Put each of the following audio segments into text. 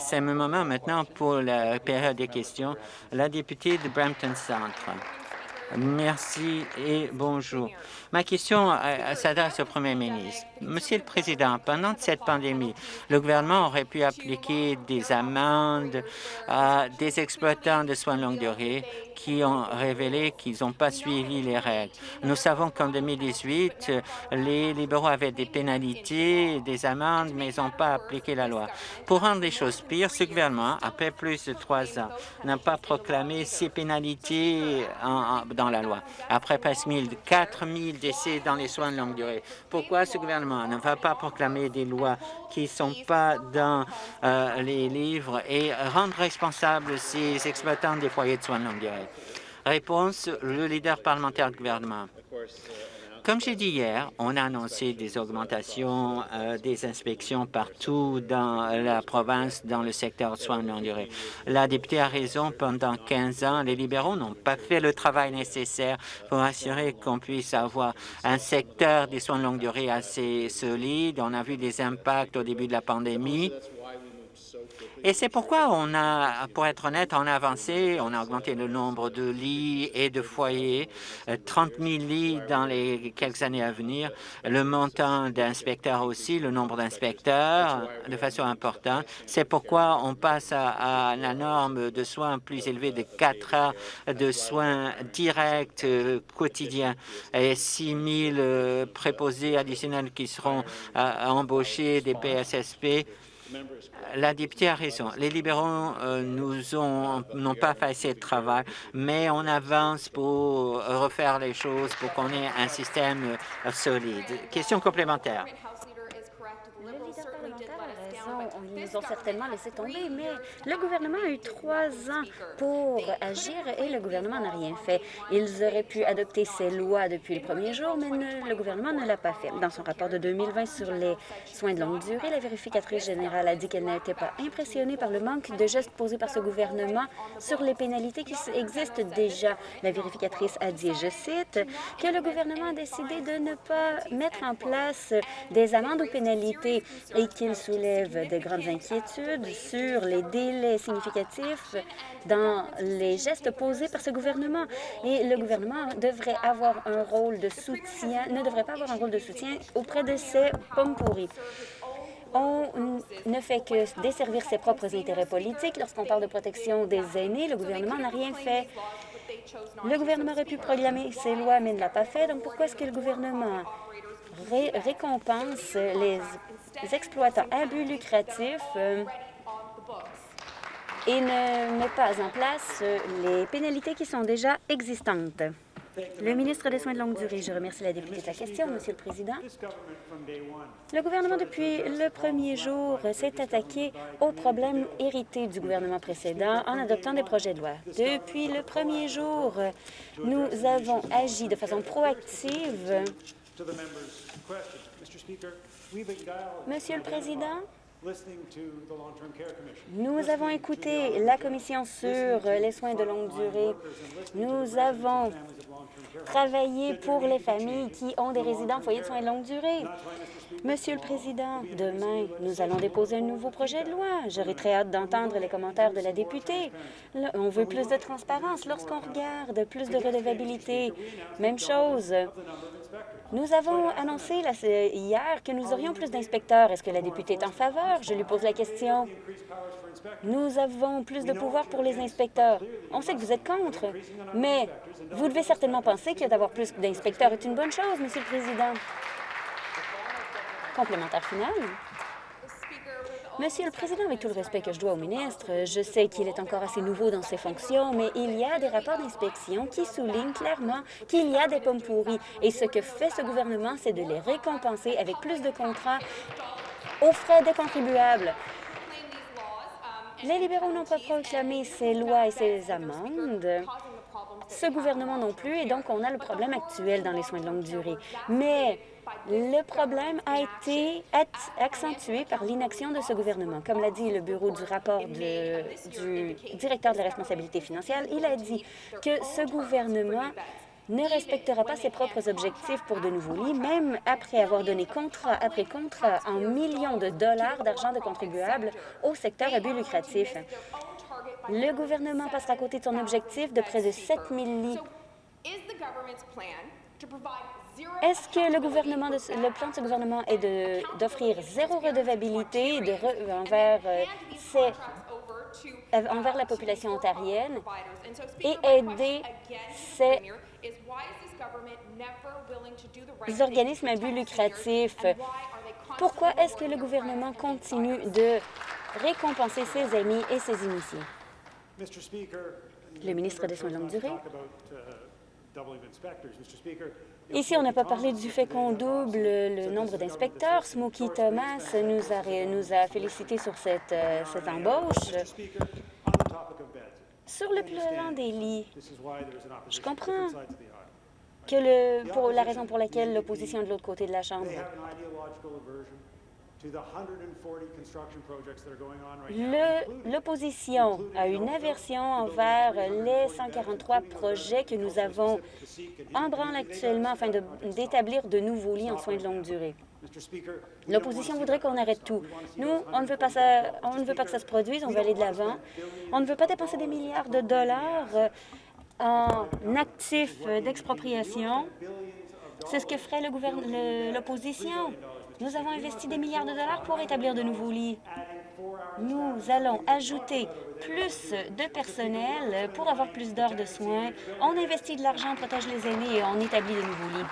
C'est le moment maintenant pour la période des questions. La députée de Brampton Centre. Merci et bonjour. Ma question euh, s'adresse au Premier ministre. Monsieur le Président, pendant cette pandémie, le gouvernement aurait pu appliquer des amendes à des exploitants de soins de longue durée qui ont révélé qu'ils n'ont pas suivi les règles. Nous savons qu'en 2018, les libéraux avaient des pénalités, des amendes, mais ils n'ont pas appliqué la loi. Pour rendre les choses pires, ce gouvernement, après plus de trois ans, n'a pas proclamé ces pénalités dans la loi. Après presque 4 000 décès dans les soins de longue durée, pourquoi ce gouvernement ne va pas proclamer des lois qui ne sont pas dans euh, les livres et rendre responsables ces exploitants des foyers de soins de longue durée? Réponse, le leader parlementaire du gouvernement. Comme j'ai dit hier, on a annoncé des augmentations euh, des inspections partout dans la province dans le secteur de soins de longue durée. La députée a raison, pendant 15 ans, les libéraux n'ont pas fait le travail nécessaire pour assurer qu'on puisse avoir un secteur des soins de longue durée assez solide. On a vu des impacts au début de la pandémie. Et c'est pourquoi on a, pour être honnête, on a avancé, on a augmenté le nombre de lits et de foyers, 30 euh, 000 lits dans les quelques années à venir, le montant d'inspecteurs aussi, le nombre d'inspecteurs de façon importante. C'est pourquoi on passe à, la norme de soins plus élevée de 4 heures de soins directs euh, quotidiens. Et 6 000 euh, préposés additionnels qui seront embauchés des PSSP la députée a raison. Les libéraux euh, nous ont n'ont pas fait assez de travail, mais on avance pour refaire les choses pour qu'on ait un système euh, solide. Question complémentaire ils nous ont certainement laissé tomber, mais le gouvernement a eu trois ans pour agir et le gouvernement n'a rien fait. Ils auraient pu adopter ces lois depuis le premier jour, mais le gouvernement ne l'a pas fait. Dans son rapport de 2020 sur les soins de longue durée, la vérificatrice générale a dit qu'elle n'était pas impressionnée par le manque de gestes posés par ce gouvernement sur les pénalités qui existent déjà. La vérificatrice a dit, je cite, que le gouvernement a décidé de ne pas mettre en place des amendes ou pénalités et qu'il soulève de grandes inquiétudes sur les délais significatifs dans les gestes posés par ce gouvernement. Et le gouvernement devrait avoir un rôle de soutien, ne devrait pas avoir un rôle de soutien auprès de ces pommes pourries on ne fait que desservir ses propres intérêts politiques. Lorsqu'on parle de protection des aînés, le gouvernement n'a rien fait. Le gouvernement aurait pu proclamer ces lois, mais ne l'a pas fait. Donc, pourquoi est-ce que le gouvernement récompense les exploitants abus lucratifs euh, et ne met pas en place euh, les pénalités qui sont déjà existantes. Le ministre des Soins de longue durée, je remercie la députée de la question, Monsieur le Président. Le gouvernement, depuis le premier jour, s'est attaqué aux problèmes hérités du gouvernement précédent en adoptant des projets de loi. Depuis le premier jour, nous avons agi de façon proactive Monsieur le Président, nous avons écouté la Commission sur les soins de longue durée. Nous avons travaillé pour les familles qui ont des résidents foyers de soins de longue durée. Monsieur le Président, demain, nous allons déposer un nouveau projet de loi. J'aurais très hâte d'entendre les commentaires de la députée. on veut plus de transparence lorsqu'on regarde, plus de redevabilité. Même chose. Nous avons annoncé hier que nous aurions plus d'inspecteurs. Est-ce que la députée est en faveur? Je lui pose la question. Nous avons plus de pouvoir pour les inspecteurs. On sait que vous êtes contre, mais vous devez certainement penser que d'avoir plus d'inspecteurs est une bonne chose, Monsieur le Président. Complémentaire final. Monsieur le Président, avec tout le respect que je dois au ministre, je sais qu'il est encore assez nouveau dans ses fonctions, mais il y a des rapports d'inspection qui soulignent clairement qu'il y a des pommes pourries. Et ce que fait ce gouvernement, c'est de les récompenser avec plus de contrats aux frais des contribuables. Les libéraux n'ont pas proclamé ces lois et ces amendes. Ce gouvernement non plus, et donc on a le problème actuel dans les soins de longue durée. Mais le problème a été accentué par l'inaction de ce gouvernement. Comme l'a dit le bureau du rapport du directeur de la responsabilité financière, il a dit que ce gouvernement ne respectera pas ses propres objectifs pour de nouveaux lits, même après avoir donné contrat après contrat en millions de dollars d'argent de contribuables au secteur à but lucratif. Le gouvernement passera à côté de son objectif de près de 7 000 lits. Est-ce que le, gouvernement le plan de ce gouvernement est d'offrir zéro redevabilité de envers, euh, envers la population ontarienne et aider ces les organismes à but lucratif. Pourquoi est-ce que le gouvernement continue de récompenser ses amis et ses initiés? Le ministre des Soins de longue durée. Ici, on n'a pas parlé du fait qu'on double le nombre d'inspecteurs. Smokey Thomas nous a, nous a félicité sur cette, euh, cette embauche. Sur le plan des lits, je comprends que le, pour la raison pour laquelle l'opposition de l'autre côté de la Chambre. L'opposition a une aversion envers les 143 projets que nous avons en branle actuellement afin d'établir de, nouveaux lits en soins de longue durée. L'opposition voudrait qu'on arrête tout. Nous, on ne, veut pas ça, on ne veut pas que ça se produise, on veut aller de l'avant. On ne veut pas dépenser des milliards de dollars euh, en actifs d'expropriation. C'est ce que ferait l'opposition. Nous avons investi des milliards de dollars pour établir de nouveaux lits. Nous allons ajouter plus de personnel pour avoir plus d'heures de soins. On investit de l'argent, on protège les aînés et on établit de nouveaux lits.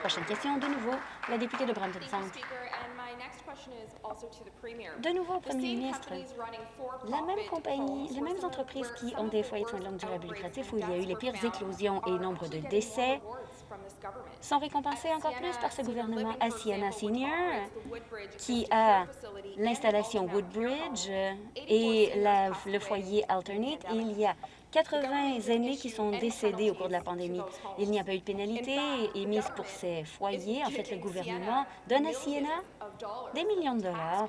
Prochaine question, de nouveau, la députée de Brampton Centre. De nouveau au premier ministre, la même compagnie, les mêmes entreprises qui ont des foyers de soins de longue durée lucratifs où il y a eu les pires éclosions et nombre de décès sont récompensés encore plus par ce gouvernement. À Sienna Senior, qui a l'installation Woodbridge et le foyer Alternate, il y a 80 aînés qui sont décédés au cours de la pandémie. Il n'y a pas eu de pénalité émise pour ces foyers. En fait, le gouvernement donne à Siena des millions de dollars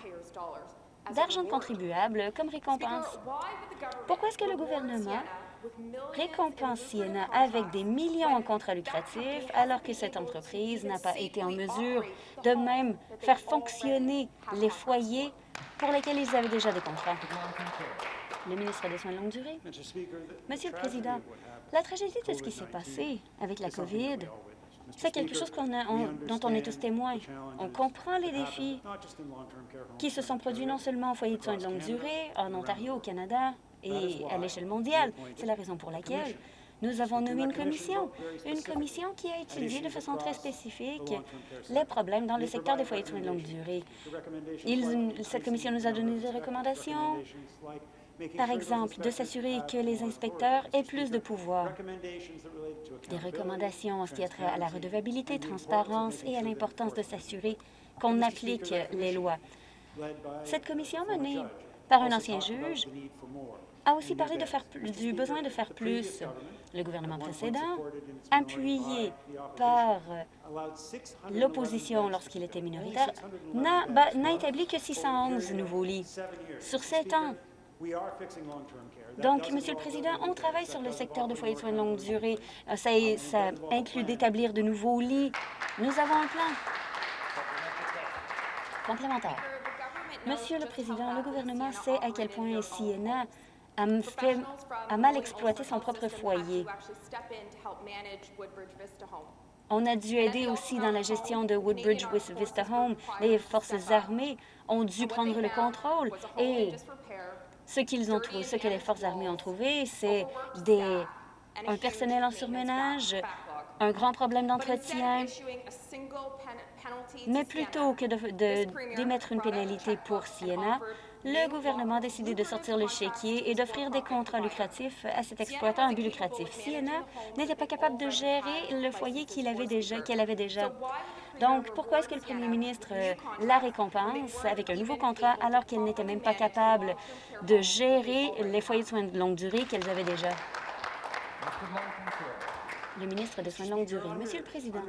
d'argent de contribuables comme récompense. Pourquoi est-ce que le gouvernement récompense avec des millions en contrats lucratifs alors que cette entreprise n'a pas été en mesure de même faire fonctionner les foyers pour lesquels ils avaient déjà des contrats? le ministre des Soins de longue durée. Monsieur le Président, la tragédie de ce qui s'est passé avec la COVID, c'est quelque chose dont on est tous témoins. On comprend les défis qui se sont produits non seulement en foyer de soins de longue durée, en Ontario, au Canada et à l'échelle mondiale. C'est la raison pour laquelle nous avons nommé une commission, une commission qui a étudié de façon très spécifique les problèmes dans le secteur des foyers de soins de longue durée. cette commission nous a donné des recommandations par exemple, de s'assurer que les inspecteurs aient plus de pouvoir. Des recommandations en ce qui a trait à la redevabilité, transparence et à l'importance de s'assurer qu'on applique les lois. Cette commission menée par un ancien juge a aussi parlé de faire, du besoin de faire plus. Le gouvernement précédent, appuyé par l'opposition lorsqu'il était minoritaire, n'a établi que 611 nouveaux lits. Sur sept ans, donc, Monsieur le Président, on travaille sur le secteur de foyers de soins de longue durée. Euh, ça, inclut d'établir de nouveaux lits. Nous avons un plan complémentaire. Monsieur le Président, le gouvernement sait à quel point Siena a, a mal exploité son propre foyer. On a dû aider aussi dans la gestion de Woodbridge Vista Home. Les forces armées ont dû prendre le contrôle et ce qu'ils ont trouvé, ce que les forces armées ont trouvé, c'est des un personnel en surmenage, un grand problème d'entretien, mais plutôt que d'émettre une pénalité pour Siena, le gouvernement a décidé de sortir le chéquier et d'offrir des contrats lucratifs à cet exploitant en but lucratif. Siena n'était pas capable de gérer le foyer qu'elle avait déjà. qu'elle avait. Donc, pourquoi est-ce que le premier ministre euh, la récompense avec un nouveau contrat alors qu'elle n'était même pas capable de gérer les foyers de soins de longue durée qu'elles avaient déjà? Le ministre des Soins de longue durée. Monsieur le Président,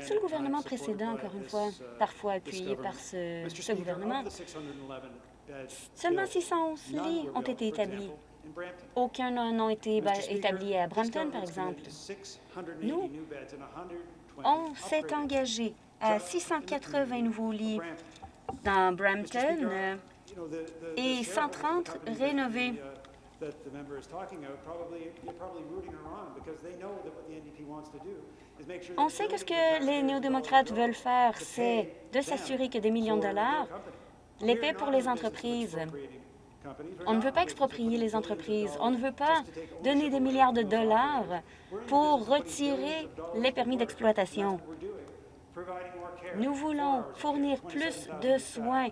sous le gouvernement précédent, encore une fois, parfois appuyé par ce, ce gouvernement, seulement 611 lits ont été établis Aucun n'a été établi à Brampton, par exemple. Nous, on s'est engagé à 680 nouveaux lits dans Brampton euh, et 130 rénovés. On sait que ce que les néo-démocrates veulent faire, c'est de s'assurer que des millions de dollars, l'épée pour les entreprises. On ne veut pas exproprier les entreprises. On ne veut pas donner des milliards de dollars pour retirer les permis d'exploitation. Nous voulons fournir plus de soins,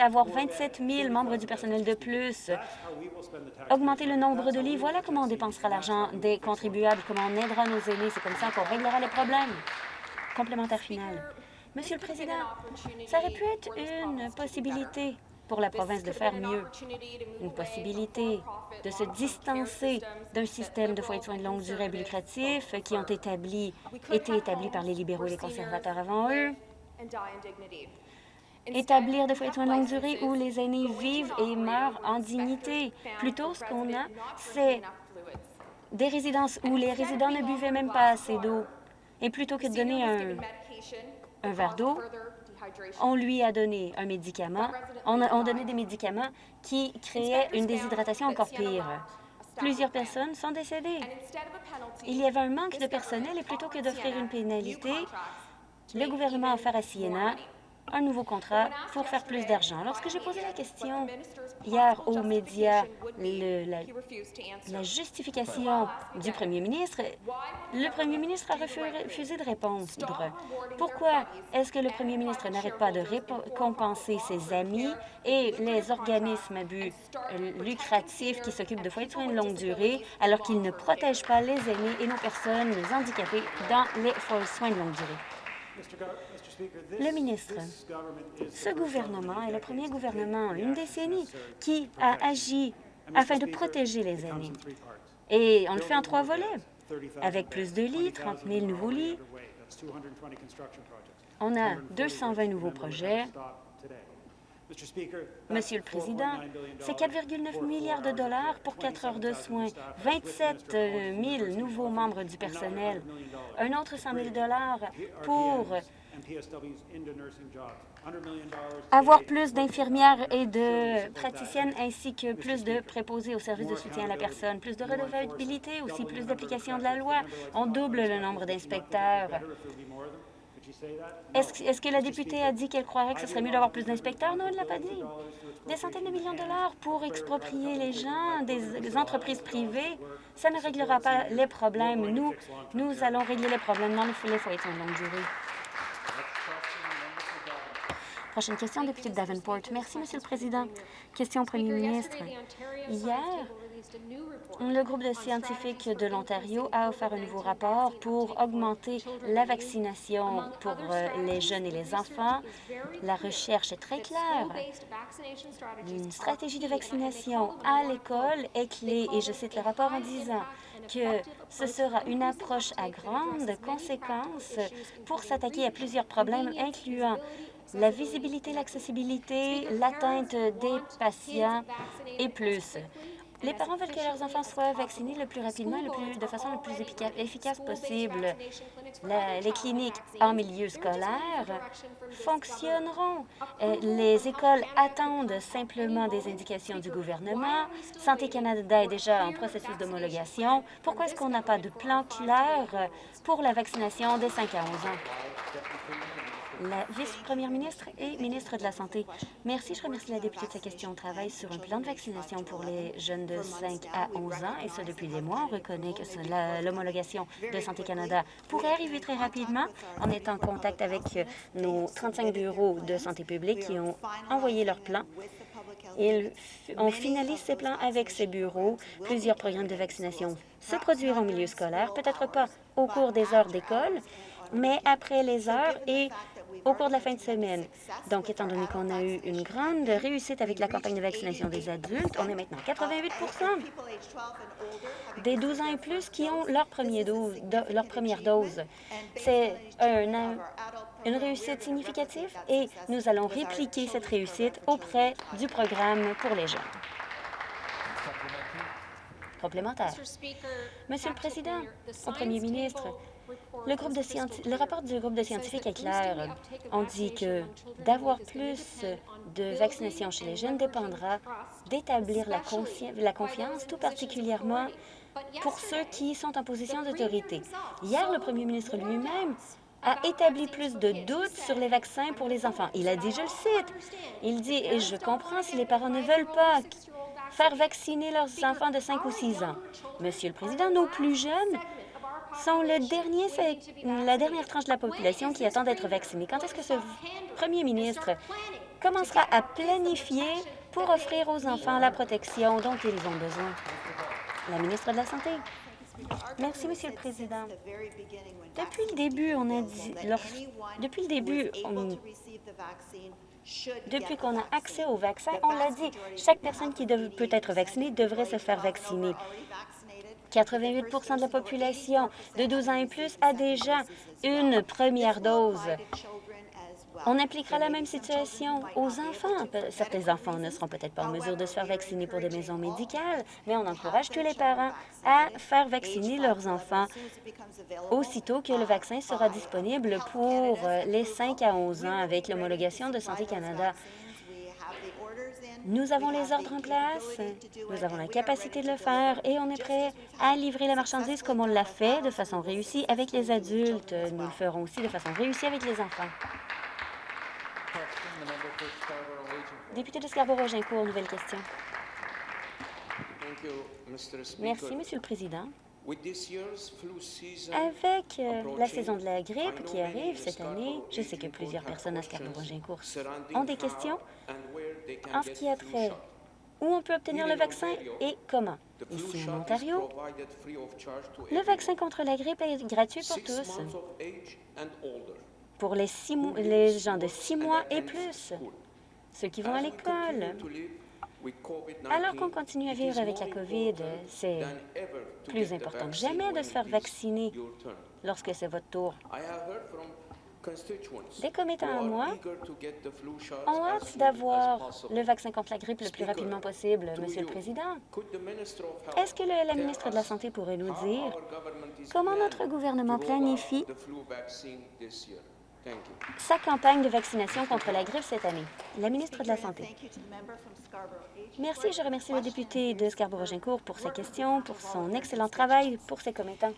avoir 27 000 membres du personnel de plus, augmenter le nombre de lits. Voilà comment on dépensera l'argent des contribuables, comment on aidera nos aînés. C'est comme ça qu'on réglera les problèmes. Complémentaire final. Monsieur le Président, ça aurait pu être une possibilité pour la province de faire mieux, une possibilité de se distancer d'un système de foyers de soins de longue durée lucratif qui ont été établis par les libéraux et les conservateurs avant eux, établir des foyers de soins de longue durée où les aînés vivent et meurent en dignité. Plutôt, ce qu'on a, c'est des résidences où les résidents ne buvaient même pas assez d'eau. Et plutôt que de donner un verre d'eau, on lui a donné un médicament, on a donné des médicaments qui créaient une déshydratation encore pire. Plusieurs personnes sont décédées. Il y avait un manque de personnel et plutôt que d'offrir une pénalité, le gouvernement a offert à Siena un nouveau contrat pour faire plus d'argent. Lorsque j'ai posé la question hier aux médias, la, justification du premier ministre, le premier ministre a refusé de répondre. Pourquoi est-ce que le premier ministre n'arrête pas de récompenser ses amis et les organismes à but lucratif qui s'occupent de foyers de soins de longue durée alors qu'ils ne protègent pas les aînés et nos personnes handicapées dans les foyers de soins de longue durée? Le ministre, ce gouvernement est le premier gouvernement en une décennie qui a agi afin de protéger les aînés. Et on le fait en trois volets, avec plus de lits, 30 000 nouveaux lits. On a 220 nouveaux projets. Monsieur le Président, c'est 4,9 milliards de dollars pour 4 heures de soins, 27 000 nouveaux membres du personnel, un autre 100 000 dollars pour avoir plus d'infirmières et de praticiennes ainsi que plus de préposés au service de soutien à la personne, plus de redevabilité, aussi plus d'application de la loi. On double le nombre d'inspecteurs. Est-ce que la députée a dit qu'elle croirait que ce serait mieux d'avoir plus d'inspecteurs? Non, elle ne l'a pas dit. Des centaines de millions de dollars pour exproprier les gens, des, entreprises privées, ça ne réglera pas les problèmes. Nous, nous allons régler les problèmes dans les foyers de longue durée. Prochaine question, député de Davenport. Merci, Monsieur le Président. Question au Premier ministre. Hier, le groupe de scientifiques de l'Ontario a offert un nouveau rapport pour augmenter la vaccination pour euh, les jeunes et les enfants. La recherche est très claire. Une stratégie de vaccination à l'école est clé, et je cite le rapport en disant que ce sera une approche à grande conséquence pour s'attaquer à plusieurs problèmes, incluant la visibilité, l'accessibilité, l'atteinte des patients et plus. Les parents veulent que leurs enfants soient vaccinés le plus rapidement et de façon la plus efficace possible. les cliniques en milieu scolaire fonctionneront. Euh, les écoles attendent simplement des indications du gouvernement. Santé Canada est déjà en processus d'homologation. Pourquoi est-ce qu'on n'a pas de plan clair pour la vaccination des 5 à 11 ans? La vice-première ministre et ministre de la Santé. Merci. Je remercie la députée de sa question. On travaille sur un plan de vaccination pour les jeunes de 5 à 11 ans, et ça depuis des mois. On reconnaît que l'homologation de Santé Canada pourrait arriver très rapidement. On est en contact avec nos 35 bureaux de santé publique qui ont envoyé leur plan. Et on finalise ces plans avec ces bureaux. Plusieurs programmes de vaccination se produiront au milieu scolaire, peut-être pas au cours des heures d'école, mais après les heures et au cours de la fin de semaine. Donc, étant donné qu'on a eu une grande réussite avec la campagne de vaccination des adultes, on est maintenant 88% des 12 ans et plus qui ont leur, première dose. C'est une réussite significative et nous allons répliquer cette réussite auprès du programme pour les jeunes. Complémentaire. Monsieur le Président, au Premier ministre, le, rapport du groupe de scientifiques est clair. On dit que d'avoir plus de vaccination chez les jeunes dépendra d'établir la, la confiance, tout particulièrement pour ceux qui sont en position d'autorité. Hier, le premier ministre lui-même a établi plus de doutes sur les vaccins pour les enfants. Il a dit, je le cite, il dit, et je comprends si les parents ne veulent pas faire vacciner leurs enfants de 5 ou 6 ans. Monsieur le Président, nos plus jeunes sont le dernier, la dernière tranche de la population qui attend d'être vaccinée. Quand est-ce que ce premier ministre commencera à planifier pour offrir aux enfants la protection dont ils ont besoin? La ministre de la Santé. Merci, Monsieur le Président. Depuis le début, on a dit... depuis le début, depuis qu'on a accès au vaccin, on l'a dit, chaque personne qui peut être vaccinée devrait se faire vacciner. 88% de la population de 12 ans et plus a déjà une première dose. On appliquera la même situation aux enfants. Certains enfants ne seront peut-être pas en mesure de se faire vacciner pour des maisons médicales, mais on encourage tous les parents à faire vacciner leurs enfants aussitôt que le vaccin sera disponible pour les 5 à 11 ans avec l'homologation de Santé Canada. Nous avons les ordres en place, nous avons la capacité de le faire et on est prêt à livrer la marchandise comme on l'a fait de façon réussie avec les adultes. Nous le ferons aussi de façon réussie avec les enfants. Député de Scarborough-Gincourt, nouvelle question. Merci, Monsieur le Président. Avec euh, la saison de la grippe qui arrive cette année, je sais que plusieurs personnes à Scarborough-Gincourt ont des questions en ce qui a trait où on peut obtenir le vaccin et comment. Ici, en Ontario, le vaccin contre la grippe est gratuit pour tous, pour les, les gens de six mois et plus, ceux qui vont à l'école. Alors qu'on continue à vivre avec la COVID, c'est plus important que jamais de se faire vacciner lorsque c'est votre tour. Des commettants à moi ont hâte d'avoir le vaccin contre la grippe le plus rapidement possible, Monsieur le Président. Est-ce que la ministre de la Santé pourrait nous dire comment notre gouvernement planifie sa campagne de vaccination contre la grippe cette année? La ministre de la Santé. Merci. Je remercie le député de Scarborough-Gincourt pour sa question, pour son excellent travail, pour ses commettants.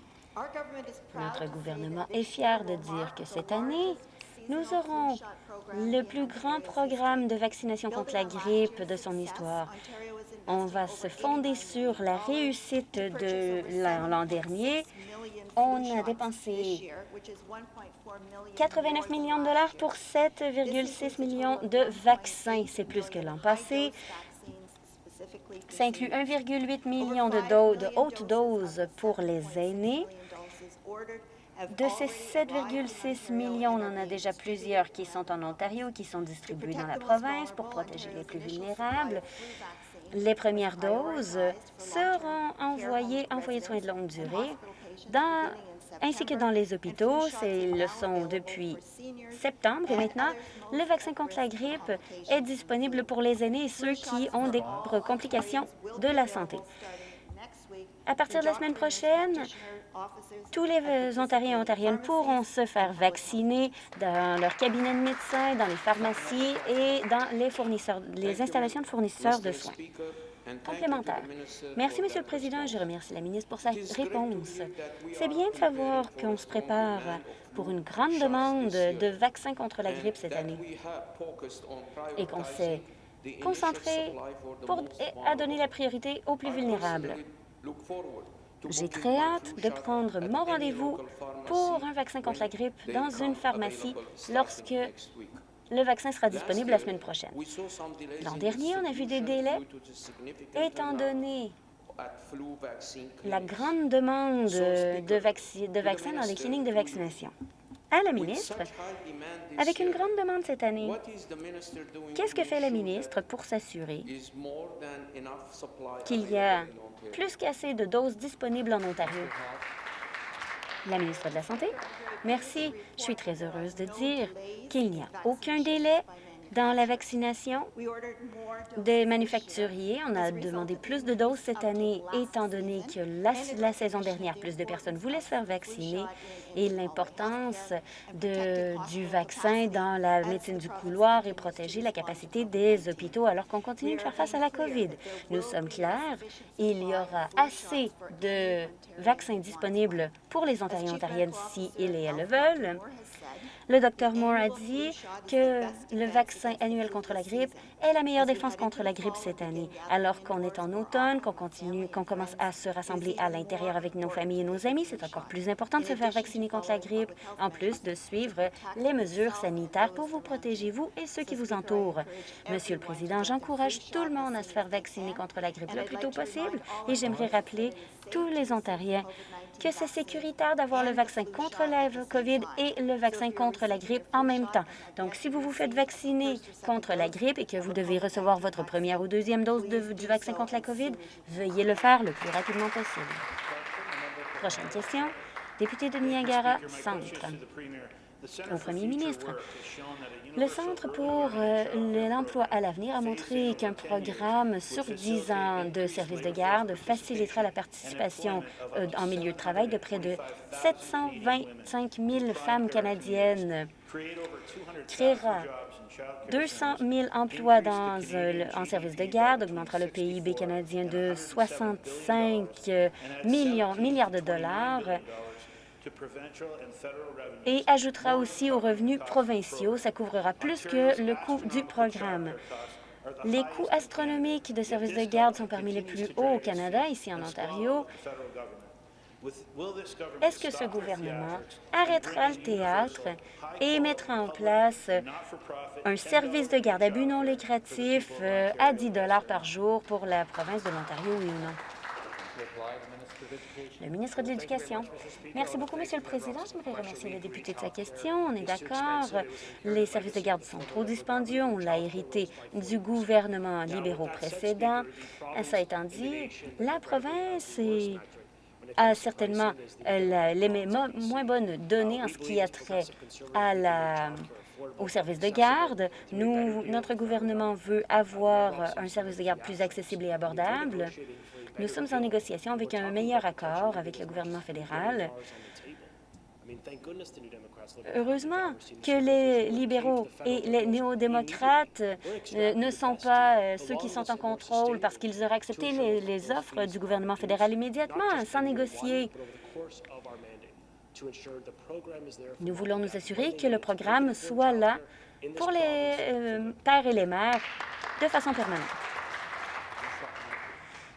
Notre gouvernement est fier de dire que cette année, nous aurons le plus grand programme de vaccination contre la grippe de son histoire. On va se fonder sur la réussite de l'an dernier. On a dépensé 89 millions de dollars pour 7,6 millions de vaccins. C'est plus que l'an passé. Ça inclut 1,8 million de, de hautes doses pour les aînés. De ces 7,6 millions, on en a déjà plusieurs qui sont en Ontario, qui sont distribués dans la province pour protéger les plus vulnérables. Les premières doses seront envoyées en foyer de soins de longue durée ainsi que dans les hôpitaux. C'est le sont depuis septembre et maintenant, le vaccin contre la grippe est disponible pour les aînés et ceux qui ont des complications de la santé. À partir de la semaine prochaine, tous les Ontariens et Ontariennes pourront se faire vacciner dans leur cabinet de médecin, dans les pharmacies et dans les, fournisseurs, les installations de fournisseurs de soins complémentaire. Merci, Monsieur le Président. Je remercie la ministre pour sa réponse. C'est bien de savoir qu'on se prépare pour une grande demande de vaccins contre la grippe cette année et qu'on s'est concentré pour, à donner la priorité aux plus vulnérables. J'ai très hâte de prendre mon rendez-vous pour un vaccin contre la grippe dans une pharmacie lorsque le vaccin sera disponible la semaine prochaine. L'an dernier, on a vu des délais étant donné la grande demande de, vaccins dans les cliniques de vaccination. À la ministre, avec une grande demande cette année, qu'est-ce que fait la ministre pour s'assurer qu'il y a plus qu'assez de doses disponibles en Ontario? La ministre de la Santé. Merci. Je suis très heureuse de dire qu'il n'y a aucun délai. Dans la vaccination des manufacturiers, on a demandé plus de doses cette année, étant donné que la, saison dernière, plus de personnes voulaient se faire vacciner et l'importance du vaccin dans la médecine du couloir et protéger la capacité des hôpitaux alors qu'on continue de faire face à la COVID. Nous sommes clairs, il y aura assez de vaccins disponibles pour les Ontariens et Ontariennes si ils et elles le veulent. Le Dr Moore a dit que le vaccin annuel contre la grippe est la meilleure défense contre la grippe cette année. Alors qu'on est en automne, qu'on continue, qu'on commence à se rassembler à l'intérieur avec nos familles et nos amis, c'est encore plus important de se faire vacciner contre la grippe, en plus de suivre les mesures sanitaires pour vous protéger, vous et ceux qui vous entourent. Monsieur le Président, j'encourage tout le monde à se faire vacciner contre la grippe le plus tôt possible et j'aimerais rappeler tous les Ontariens que c'est sécuritaire d'avoir le vaccin contre la COVID et le vaccin contre la grippe en même temps. Donc, si vous vous faites vacciner contre la grippe et que vous devez recevoir votre première ou deuxième dose du vaccin contre la COVID, veuillez le faire le plus rapidement possible. Prochaine question. Député de Niagara Centre. Au premier ministre, le Centre pour euh, l'emploi à l'avenir a montré qu'un programme sur 10 ans de services de garde facilitera la participation euh, en milieu de travail de près de 725 000 femmes canadiennes, créera 200 000 emplois dans, euh, en services de garde, augmentera le PIB canadien de 65 millions, milliards de dollars et ajoutera aussi aux revenus provinciaux. Ça couvrira plus que le coût du programme. Les coûts astronomiques de services de garde sont parmi les plus hauts au Canada, ici en Ontario. Est-ce que ce gouvernement arrêtera le théâtre et mettra en place un service de garde à but non lucratif euh, à 10 par jour pour la province de l'Ontario, oui ou non? Le ministre de l'Éducation. Merci beaucoup, Monsieur le Président. J'aimerais remercier le député de sa question. On est d'accord. Les services de garde sont trop dispendieux. On l'a hérité du gouvernement libéraux précédent. Ça étant dit, la province a certainement les moins bonnes données en ce qui a trait à la au service de garde. Nous, notre gouvernement veut avoir un service de garde plus accessible et abordable. Nous sommes en négociation avec un meilleur accord avec le gouvernement fédéral. Heureusement que les libéraux et les néo-démocrates euh, ne sont pas euh, ceux qui sont en contrôle parce qu'ils auraient accepté les, les offres du gouvernement fédéral immédiatement, sans négocier. Nous voulons nous assurer que le programme soit là pour les euh, pères et les mères de façon permanente.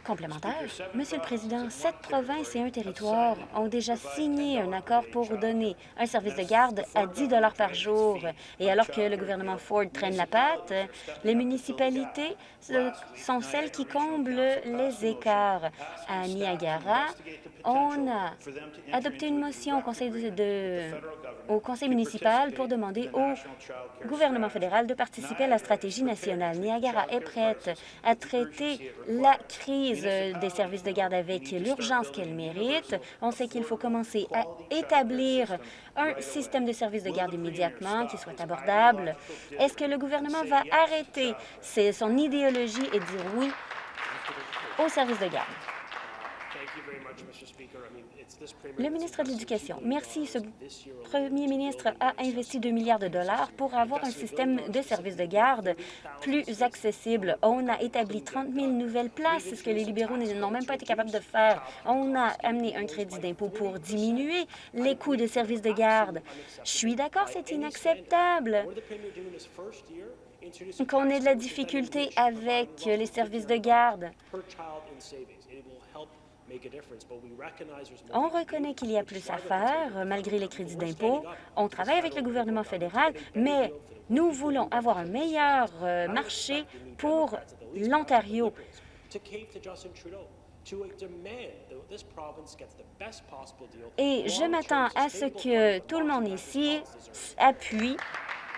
Complémentaire. Monsieur le Président, sept provinces et un territoire ont déjà signé un accord pour donner un service de garde à 10 par jour. Et alors que le gouvernement Ford traîne la patte, les municipalités sont celles qui comblent les écarts. À Niagara, on a adopté une motion au conseil, de, au conseil municipal pour demander au gouvernement fédéral de participer à la stratégie nationale. Niagara est prête à traiter la crise des services de garde avec l'urgence qu'elle mérite. On sait qu'il faut commencer à établir un système de services de garde immédiatement qui soit abordable. Est-ce que le gouvernement va arrêter son idéologie et dire oui aux services de garde? Le ministre de l'Éducation, merci. Ce premier ministre a investi 2 milliards de dollars pour avoir un système de services de garde plus accessible. On a établi 30 000 nouvelles places, ce que les libéraux n'ont même pas été capables de faire. On a amené un crédit d'impôt pour diminuer les coûts de services de garde. Je suis d'accord, c'est inacceptable qu'on ait de la difficulté avec les services de garde. On reconnaît qu'il y a plus à faire, malgré les crédits d'impôt. On travaille avec le gouvernement fédéral, mais nous voulons avoir un meilleur euh, marché pour l'Ontario. Et je m'attends à ce que tout le monde ici appuie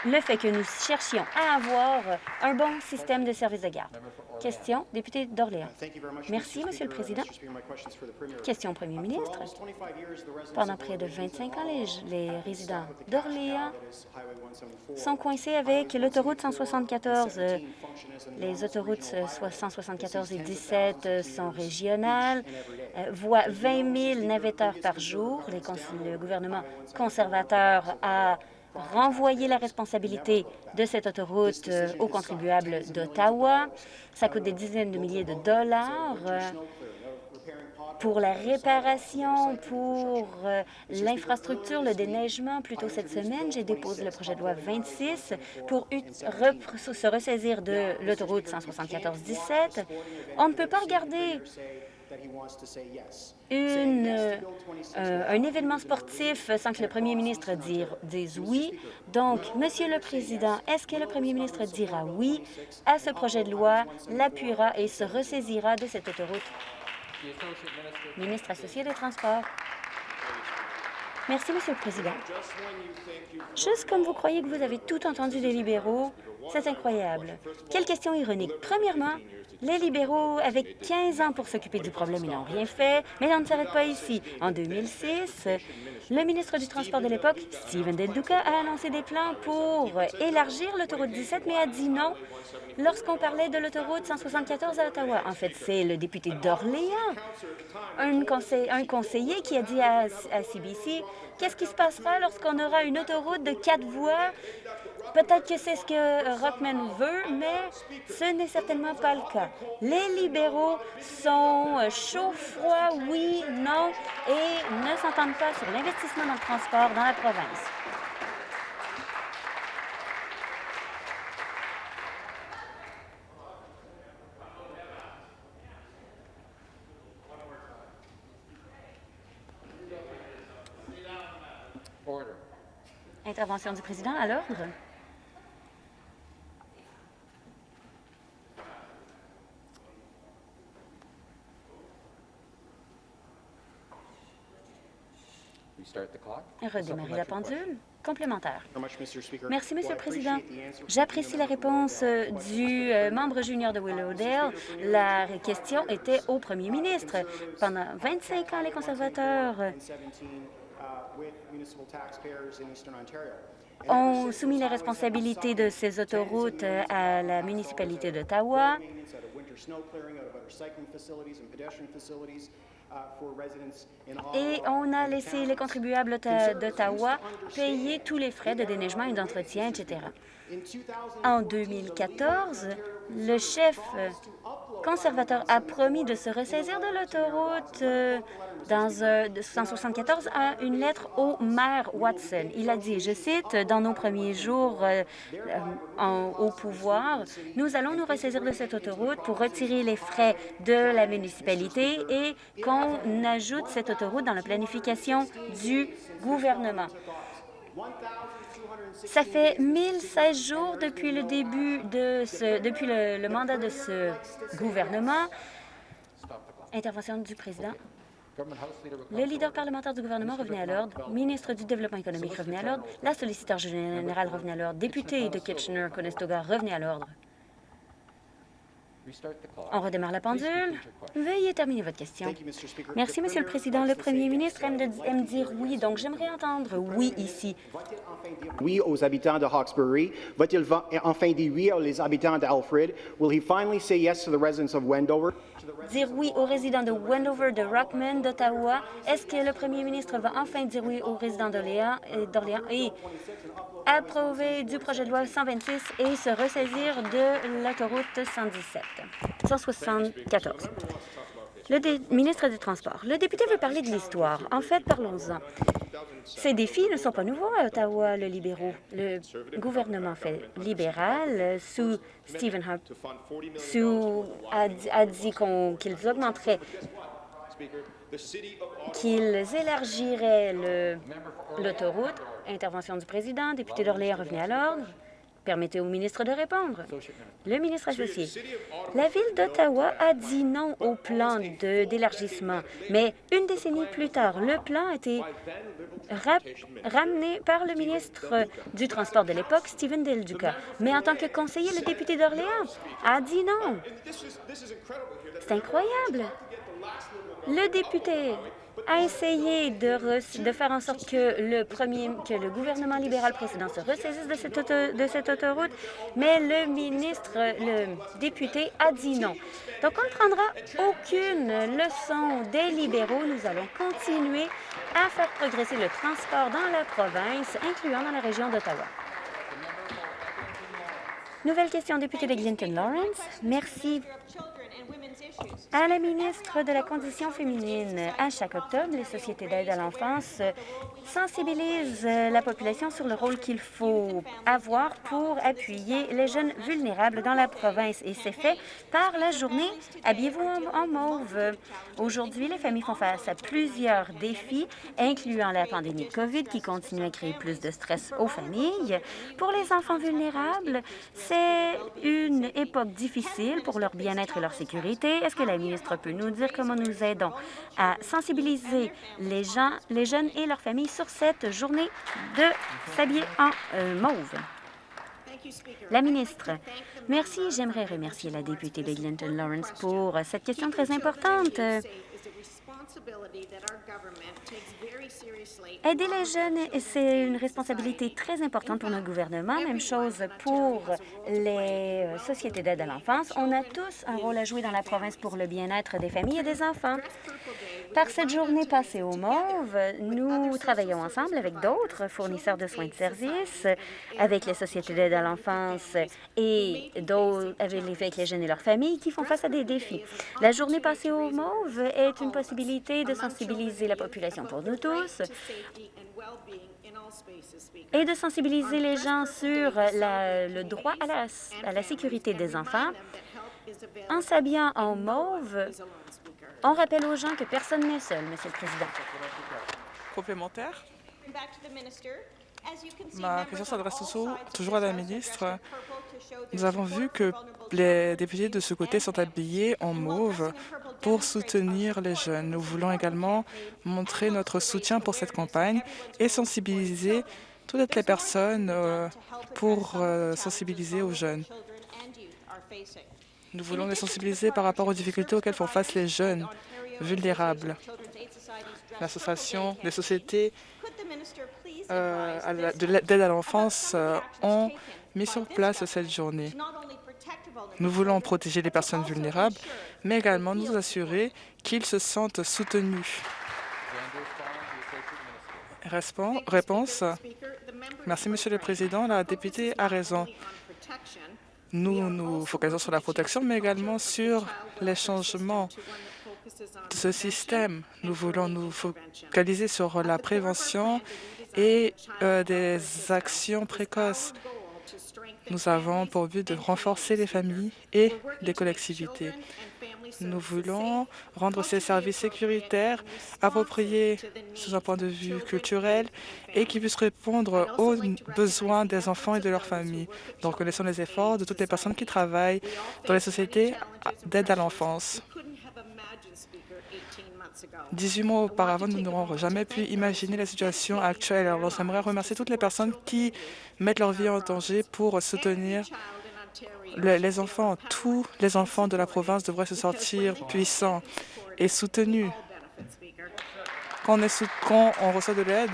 le fait que nous cherchions à avoir un bon système de services de garde. Question, député d'Orléans. Merci, Monsieur le Président. Question au Premier ministre. Pendant près de 25 ans, les, les résidents d'Orléans sont coincés avec l'autoroute 174. Les autoroutes 174 et 17 sont régionales, voient 20 000 navetteurs par jour. Les, le gouvernement conservateur a renvoyer la responsabilité de cette autoroute euh, aux contribuables d'Ottawa. Ça coûte des dizaines de milliers de dollars euh, pour la réparation, pour euh, l'infrastructure, le déneigement. Plus tôt cette semaine, j'ai déposé le projet de loi 26 pour se ressaisir de l'autoroute 174-17. On ne peut pas regarder une, euh, un événement sportif sans que le premier ministre dise oui. Donc, Monsieur le Président, est-ce que le premier ministre dira oui à ce projet de loi, l'appuiera et se ressaisira de cette autoroute? Ministre associé des Transports. Merci, Monsieur le Président. Juste comme vous croyez que vous avez tout entendu des libéraux, c'est incroyable. Quelle question ironique. Premièrement, les libéraux avaient 15 ans pour s'occuper du problème. Ils n'ont rien fait, mais on ne s'arrête pas ici. En 2006, le ministre du Transport de l'époque, Stephen Del Duca, a annoncé des plans pour élargir l'autoroute 17, mais a dit non lorsqu'on parlait de l'autoroute 174 à Ottawa. En fait, c'est le député d'Orléans, un, conseiller qui a dit à CBC qu'est-ce qui se passera lorsqu'on aura une autoroute de quatre voies Peut-être que c'est ce que Rockman veut, mais ce n'est certainement pas le cas. Les libéraux sont chaud, froid, oui, non, et ne s'entendent pas sur l'investissement dans le transport dans la province. Intervention du président à l'ordre. Redémarrer la pendule. Complémentaire. Merci, Monsieur le Président. J'apprécie la réponse euh, du euh, membre junior de Willowdale. La question était au premier ministre. Pendant 25 ans, les conservateurs ont soumis les responsabilités de ces autoroutes euh, à la municipalité d'Ottawa. Et on a laissé les contribuables d'Ottawa payer tous les frais de déneigement et d'entretien, etc. En 2014, le chef conservateur a promis de se ressaisir de l'autoroute euh, dans 174 à une lettre au maire Watson. Il a dit, je cite, « Dans nos premiers jours euh, euh, au pouvoir, nous allons nous ressaisir de cette autoroute pour retirer les frais de la municipalité et qu'on ajoute cette autoroute dans la planification du gouvernement. » Ça fait 1016 jours depuis le début de ce, depuis le, mandat de ce gouvernement. Intervention du président. Le leader parlementaire du gouvernement revenait à l'ordre. Ministre du Développement économique revenait à l'ordre. La solliciteur générale revenait à l'ordre. Député de Kitchener-Conestoga revenait à l'ordre. On redémarre la pendule. Veuillez terminer votre question. Merci, Monsieur le Président. Le Premier ministre aime, dire oui, donc j'aimerais entendre oui ici. Oui? Aux habitants de Hawkesbury. Va-t-il enfin dire oui aux habitants d'Alfred? Will he finally say yes to the residents of Wendover? Dire oui aux résidents de Wendover, de Rockman, d'Ottawa. Est-ce que le Premier ministre va enfin dire oui aux résidents d'Orléans et approuver du projet de loi 126 et se ressaisir de l'autoroute 117, 174. Le ministre des Transports. Le député veut parler de l'histoire. En fait, parlons-en. Ces défis ne sont pas nouveaux à Ottawa, le libéraux. Le gouvernement libéral sous Stephen Harp sous, a, dit qu'ils augmenteraient qu'ils élargiraient l'autoroute Intervention du président. Député d'Orléans, revenez à l'ordre. Permettez au ministre de répondre. Le ministre associé. La Ville d'Ottawa a dit non au plan d'élargissement, mais une décennie plus tard, le plan a été ramené par le ministre du Transport de l'époque, Stephen Del Duca. Mais en tant que conseiller, le député d'Orléans a dit non. C'est incroyable. Le député a essayé de, faire en sorte que le, premier, que le gouvernement libéral précédent se ressaisisse de cette, de cette autoroute, mais le ministre, le député, a dit non. Donc, on ne prendra aucune leçon des libéraux. Nous allons continuer à faire progresser le transport dans la province, incluant dans la région d'Ottawa. Nouvelle question, député de Clinton Lawrence. Merci. À la ministre de la Condition féminine, à chaque octobre, les sociétés d'aide à l'enfance sensibilisent la population sur le rôle qu'il faut avoir pour appuyer les jeunes vulnérables dans la province. Et c'est fait par la journée Habillez-vous en, mauve. Aujourd'hui, les familles font face à plusieurs défis, incluant la pandémie de COVID qui continue à créer plus de stress aux familles. Pour les enfants vulnérables, c'est une époque difficile pour leur bien-être et leur sécurité. Est-ce que la ministre peut nous dire? Comment nous aidons à sensibiliser les gens, les jeunes et leurs familles sur cette journée de s'habiller en euh, mauve? La ministre, merci. J'aimerais remercier la députée de Glinton Lawrence pour cette question très importante. Aider les jeunes, c'est une responsabilité très importante pour notre gouvernement. Même chose pour les euh, sociétés d'aide à l'enfance. On a tous un rôle à jouer dans la province pour le bien-être des familles et des enfants. Par cette journée passée au MOVE, nous travaillons ensemble avec d'autres fournisseurs de soins de services, avec les sociétés d'aide à l'enfance et avec les jeunes et leurs familles qui font face à des défis. La journée passée au MOVE est une possibilité de sensibiliser la population pour nous tous et de sensibiliser les gens sur le droit à la, à la sécurité des enfants en s'habillant en mauve on rappelle aux gens que personne n'est seul, Monsieur le Président. Complémentaire. Ma question s'adresse toujours à la ministre. Nous avons vu que les députés de ce côté sont habillés en mauve pour soutenir les jeunes. Nous voulons également montrer notre soutien pour cette campagne et sensibiliser toutes les personnes euh, pour euh, sensibiliser aux jeunes. Nous voulons les sensibiliser par rapport aux difficultés auxquelles font face les jeunes vulnérables. L'association des sociétés euh, d'aide à l'enfance ont mis sur place cette journée. Nous voulons protéger les personnes vulnérables, mais également nous assurer qu'ils se sentent soutenus. Réponse. Merci, Monsieur le Président. La députée a raison. Nous nous focalisons sur la protection, mais également sur les changements de ce système. Nous voulons nous focaliser sur la prévention et euh, des actions précoces. Nous avons pour but de renforcer les familles et les collectivités. Nous voulons rendre ces services sécuritaires appropriés sous un point de vue culturel et qui puissent répondre aux besoins des enfants et de leurs familles. Nous reconnaissons les efforts de toutes les personnes qui travaillent dans les sociétés d'aide à l'enfance. 18 mois auparavant, nous n'aurons jamais pu imaginer la situation actuelle. Alors, j'aimerais remercier toutes les personnes qui mettent leur vie en danger pour soutenir les enfants, tous les enfants de la province devraient se sentir puissants et soutenus. Quand on, reçoit de l'aide,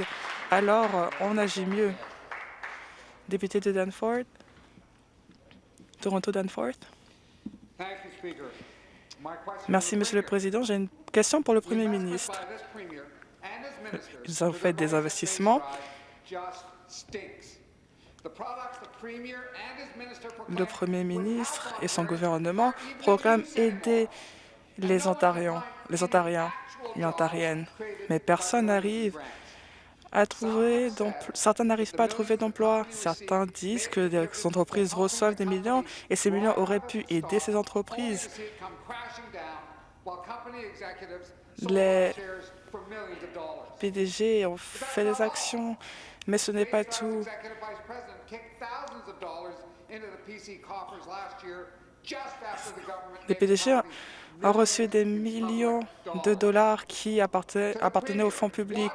alors on agit mieux. Député de Danforth, Toronto Danforth. Merci, Monsieur le Président. J'ai une question pour le Premier ministre. Ils ont fait des investissements le Premier ministre et son gouvernement proclament aider les Ontariens, les Ontariens et Ontariennes, mais personne n'arrive à trouver certains n'arrivent pas à trouver d'emploi. Certains disent que des entreprises reçoivent des millions et ces millions auraient pu aider ces entreprises. Les PDG ont fait des actions, mais ce n'est pas tout. Les PDG ont reçu des millions de dollars qui appartenaient au fonds public.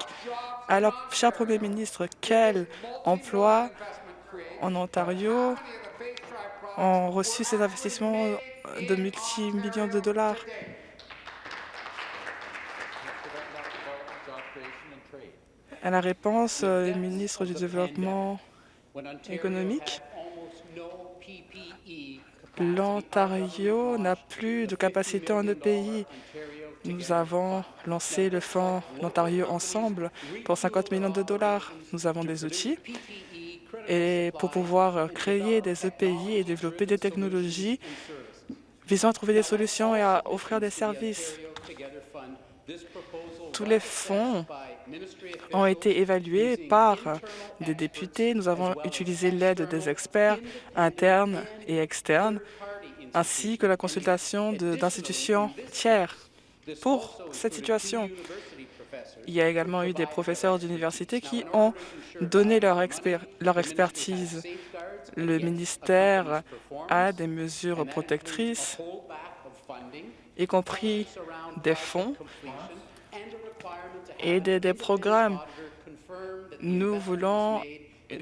Alors, cher Premier ministre, quel emploi en Ontario ont reçu ces investissements de multimillions de dollars? À la réponse, le ministre du Développement économique, l'Ontario n'a plus de capacité en EPI. Nous avons lancé le fonds l'Ontario Ensemble pour 50 millions de dollars. Nous avons des outils et pour pouvoir créer des EPI et développer des technologies visant à trouver des solutions et à offrir des services. Tous les fonds ont été évalués par des députés. Nous avons utilisé l'aide des experts internes et externes, ainsi que la consultation d'institutions tiers. Pour cette situation, il y a également eu des professeurs d'université qui ont donné leur, leur expertise. Le ministère a des mesures protectrices, y compris des fonds et des, programmes. Nous voulons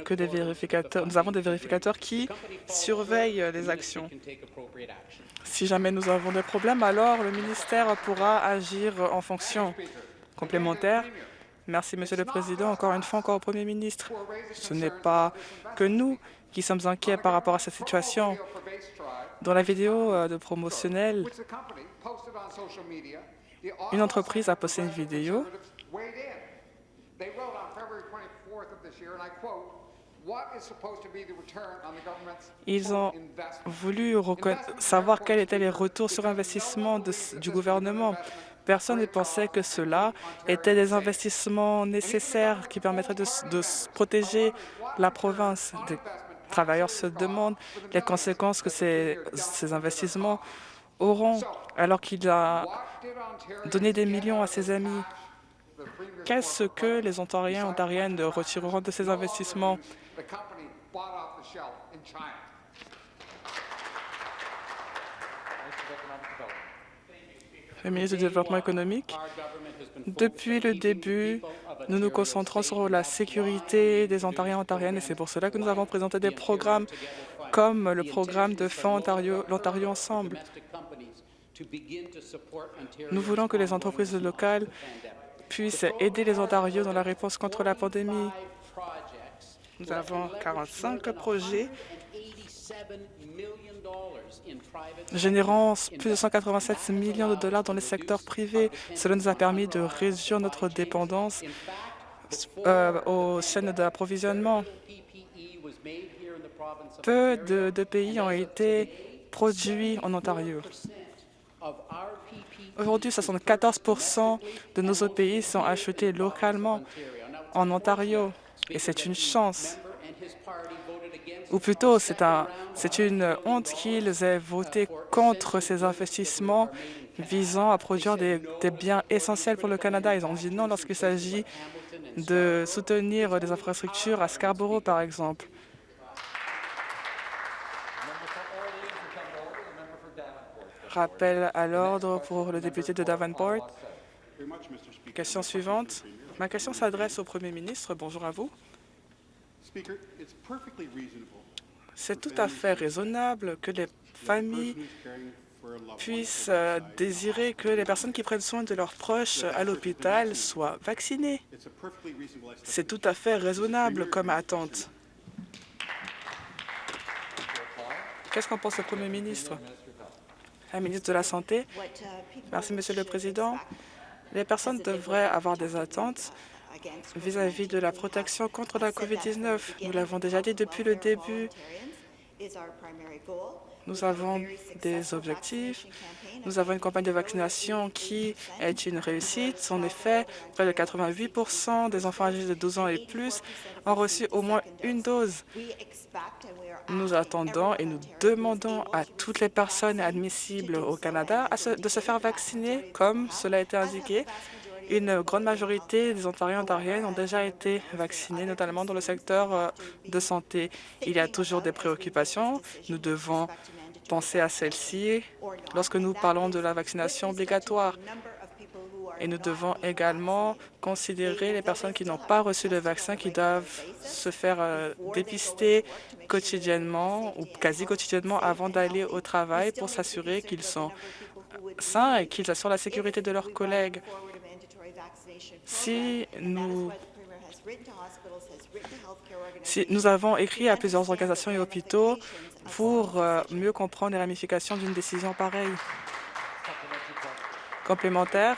que des vérificateurs, nous avons des vérificateurs qui surveillent les actions. Si jamais nous avons des problèmes, alors le ministère pourra agir en fonction complémentaire. Merci, Monsieur le Président. Encore une fois, encore au Premier ministre. Ce n'est pas que nous qui sommes inquiets par rapport à cette situation. Dans la vidéo euh, de promotionnelle, une entreprise a posté une vidéo ils ont voulu savoir quels étaient les retours sur investissement du gouvernement. Personne ne pensait que cela était des investissements nécessaires qui permettraient de, protéger la province. Les travailleurs se demandent les conséquences que ces, ces investissements auront alors qu'il a donné des millions à ses amis? Qu'est-ce que les Ontariens et Ontariennes retireront de ces investissements? Le ministre du Développement économique, depuis le début, nous nous concentrons sur la sécurité des Ontariens et Ontariennes et c'est pour cela que nous avons présenté des programmes comme le programme de Fonds l'Ontario Ensemble. Nous voulons que les entreprises locales puissent aider les Ontarios dans la réponse contre la pandémie. Nous avons 45 projets générant plus de 187 millions de dollars dans le secteur privé. Cela nous a permis de réduire notre dépendance euh, aux chaînes d'approvisionnement. Peu de pays ont été produits en Ontario. Aujourd'hui, 74 de nos autres pays sont achetés localement en Ontario et c'est une chance. Ou plutôt, c'est un, une honte qu'ils aient voté contre ces investissements visant à produire des, des biens essentiels pour le Canada. Ils ont dit non lorsqu'il s'agit de soutenir des infrastructures à Scarborough, par exemple. Rappel à l'ordre pour le député de Davenport. Question suivante. Ma question s'adresse au Premier ministre. Bonjour à vous. C'est tout à fait raisonnable que les familles puissent euh, désirer que les personnes qui prennent soin de leurs proches à l'hôpital soient vaccinées. C'est tout à fait raisonnable comme attente. Qu'est-ce qu'en pense le Premier ministre? Merci, Monsieur le Président. Les personnes devraient avoir des attentes vis-à-vis de la protection contre la COVID-19. Nous l'avons déjà dit depuis le début. Nous avons des objectifs. Nous avons une campagne de vaccination qui est une réussite. En effet, près de 88% des enfants âgés de 12 ans et plus ont reçu au moins une dose. Nous attendons et nous demandons à toutes les personnes admissibles au Canada de se faire vacciner, comme cela a été indiqué. Une grande majorité des Ontariens et Ontariennes ont déjà été vaccinés, notamment dans le secteur euh, de santé. Il y a toujours des préoccupations. Nous devons penser à celles-ci lorsque nous parlons de la vaccination obligatoire. Et nous devons également considérer les personnes qui n'ont pas reçu le vaccin, qui doivent se faire euh, dépister quotidiennement ou quasi quotidiennement avant d'aller au travail pour s'assurer qu'ils sont sains et qu'ils assurent la sécurité de leurs collègues. Si nous, si nous avons écrit à plusieurs organisations et hôpitaux pour euh, mieux comprendre les ramifications d'une décision pareille. Complémentaire,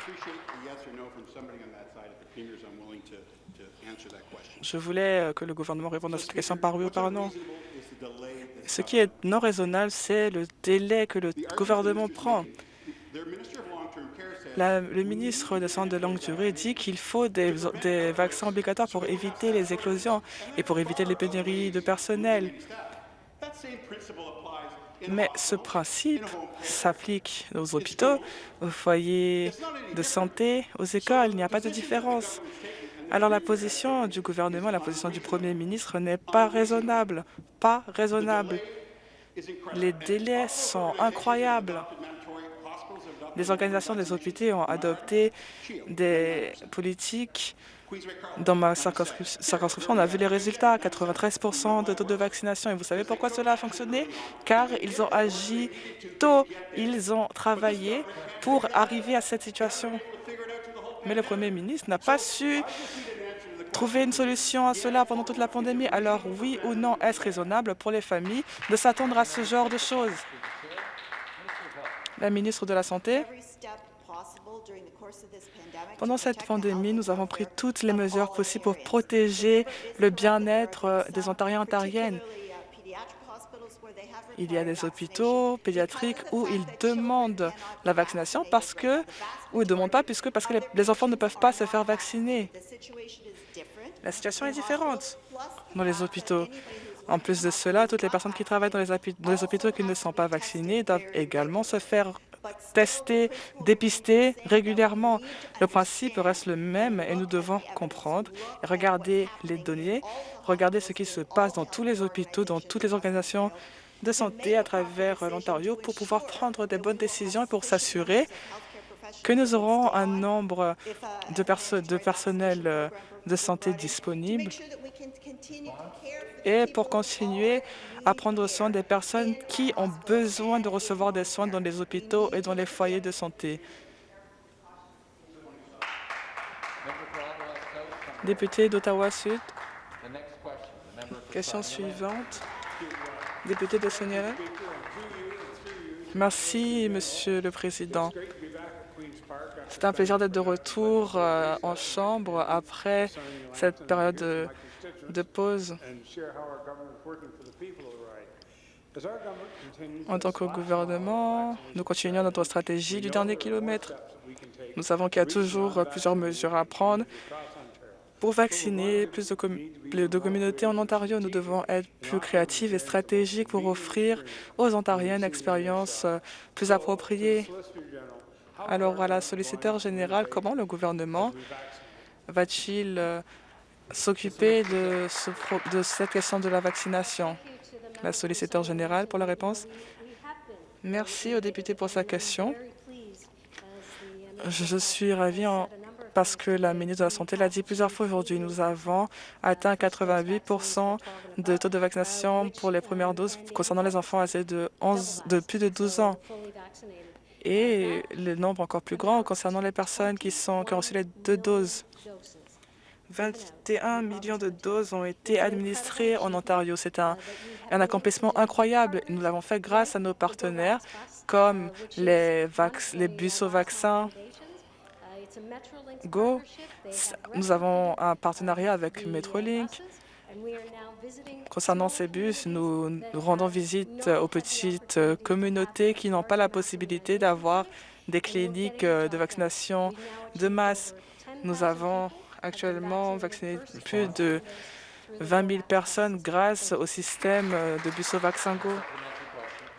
je voulais euh, que le gouvernement réponde à cette question par oui ou par non. Ce qui est non raisonnable, c'est le délai que le gouvernement prend. le ministre de Santé de longue durée dit qu'il faut des, des, vaccins obligatoires pour éviter les éclosions et pour éviter les pénuries de personnel. Mais ce principe s'applique aux hôpitaux, aux foyers de santé, aux écoles. Il n'y a pas de différence. Alors la position du gouvernement, la position du Premier ministre n'est pas raisonnable. Pas raisonnable. Les délais sont incroyables. Les organisations des hôpitaux ont adopté des politiques dans ma circonscription, on a vu les résultats, 93% de taux de vaccination. Et vous savez pourquoi cela a fonctionné? Car ils ont agi tôt, ils ont travaillé pour arriver à cette situation. Mais le Premier ministre n'a pas su trouver une solution à cela pendant toute la pandémie. Alors oui ou non, est-ce raisonnable pour les familles de s'attendre à ce genre de choses? La ministre de la Santé pendant cette pandémie, nous avons pris toutes les mesures possibles pour protéger le bien-être euh, des Ontariens et Ontariennes. Il y a des hôpitaux pédiatriques où ils demandent la vaccination parce que, ou ils ne demandent pas puisque parce que les, enfants ne peuvent pas se faire vacciner. La situation est différente dans les hôpitaux. En plus de cela, toutes les personnes qui travaillent dans les, hôpitaux qui ne sont pas vaccinées doivent également se faire tester, dépister régulièrement. Le principe reste le même et nous devons comprendre, regarder les données, regarder ce qui se passe dans tous les hôpitaux, dans toutes les organisations de santé à travers l'Ontario pour pouvoir prendre des bonnes décisions et pour s'assurer que nous aurons un nombre de, de personnel euh, de santé disponible et pour continuer à prendre soin des personnes qui ont besoin de recevoir des soins dans les hôpitaux et dans les foyers de santé. Député d'Ottawa-Sud. Question suivante. Député de Seigneur. Merci, Monsieur le Président. C'est un plaisir d'être de retour euh, en Chambre après cette période de pause. En tant que gouvernement, nous continuons notre stratégie du dernier kilomètre. Nous savons qu'il y a toujours plusieurs mesures à prendre pour vacciner plus de, de, communautés en Ontario? Nous devons être plus créatifs et stratégiques pour offrir aux Ontariens une expérience plus appropriée. Alors, à la solliciteur générale, comment le gouvernement va-t-il s'occuper de, de cette question de la vaccination La solliciteur générale pour la réponse. Merci au député pour sa question. Je suis ravie parce que la ministre de la Santé l'a dit plusieurs fois aujourd'hui. Nous avons atteint 88% de taux de vaccination pour les premières doses concernant les enfants âgés de, 11, de plus de 12 ans et le nombre encore plus grand concernant les personnes qui ont reçu les deux doses. 21 millions de doses ont été administrées en Ontario. C'est un, accomplissement incroyable. Nous l'avons fait grâce à nos partenaires comme les, bus au vaccin Go. Nous avons un partenariat avec Metrolink. Concernant ces bus, nous, rendons visite aux petites communautés qui n'ont pas la possibilité d'avoir des cliniques de vaccination de masse. Nous avons actuellement vacciné plus de 20 000 personnes grâce au système de bus au vaccin Go.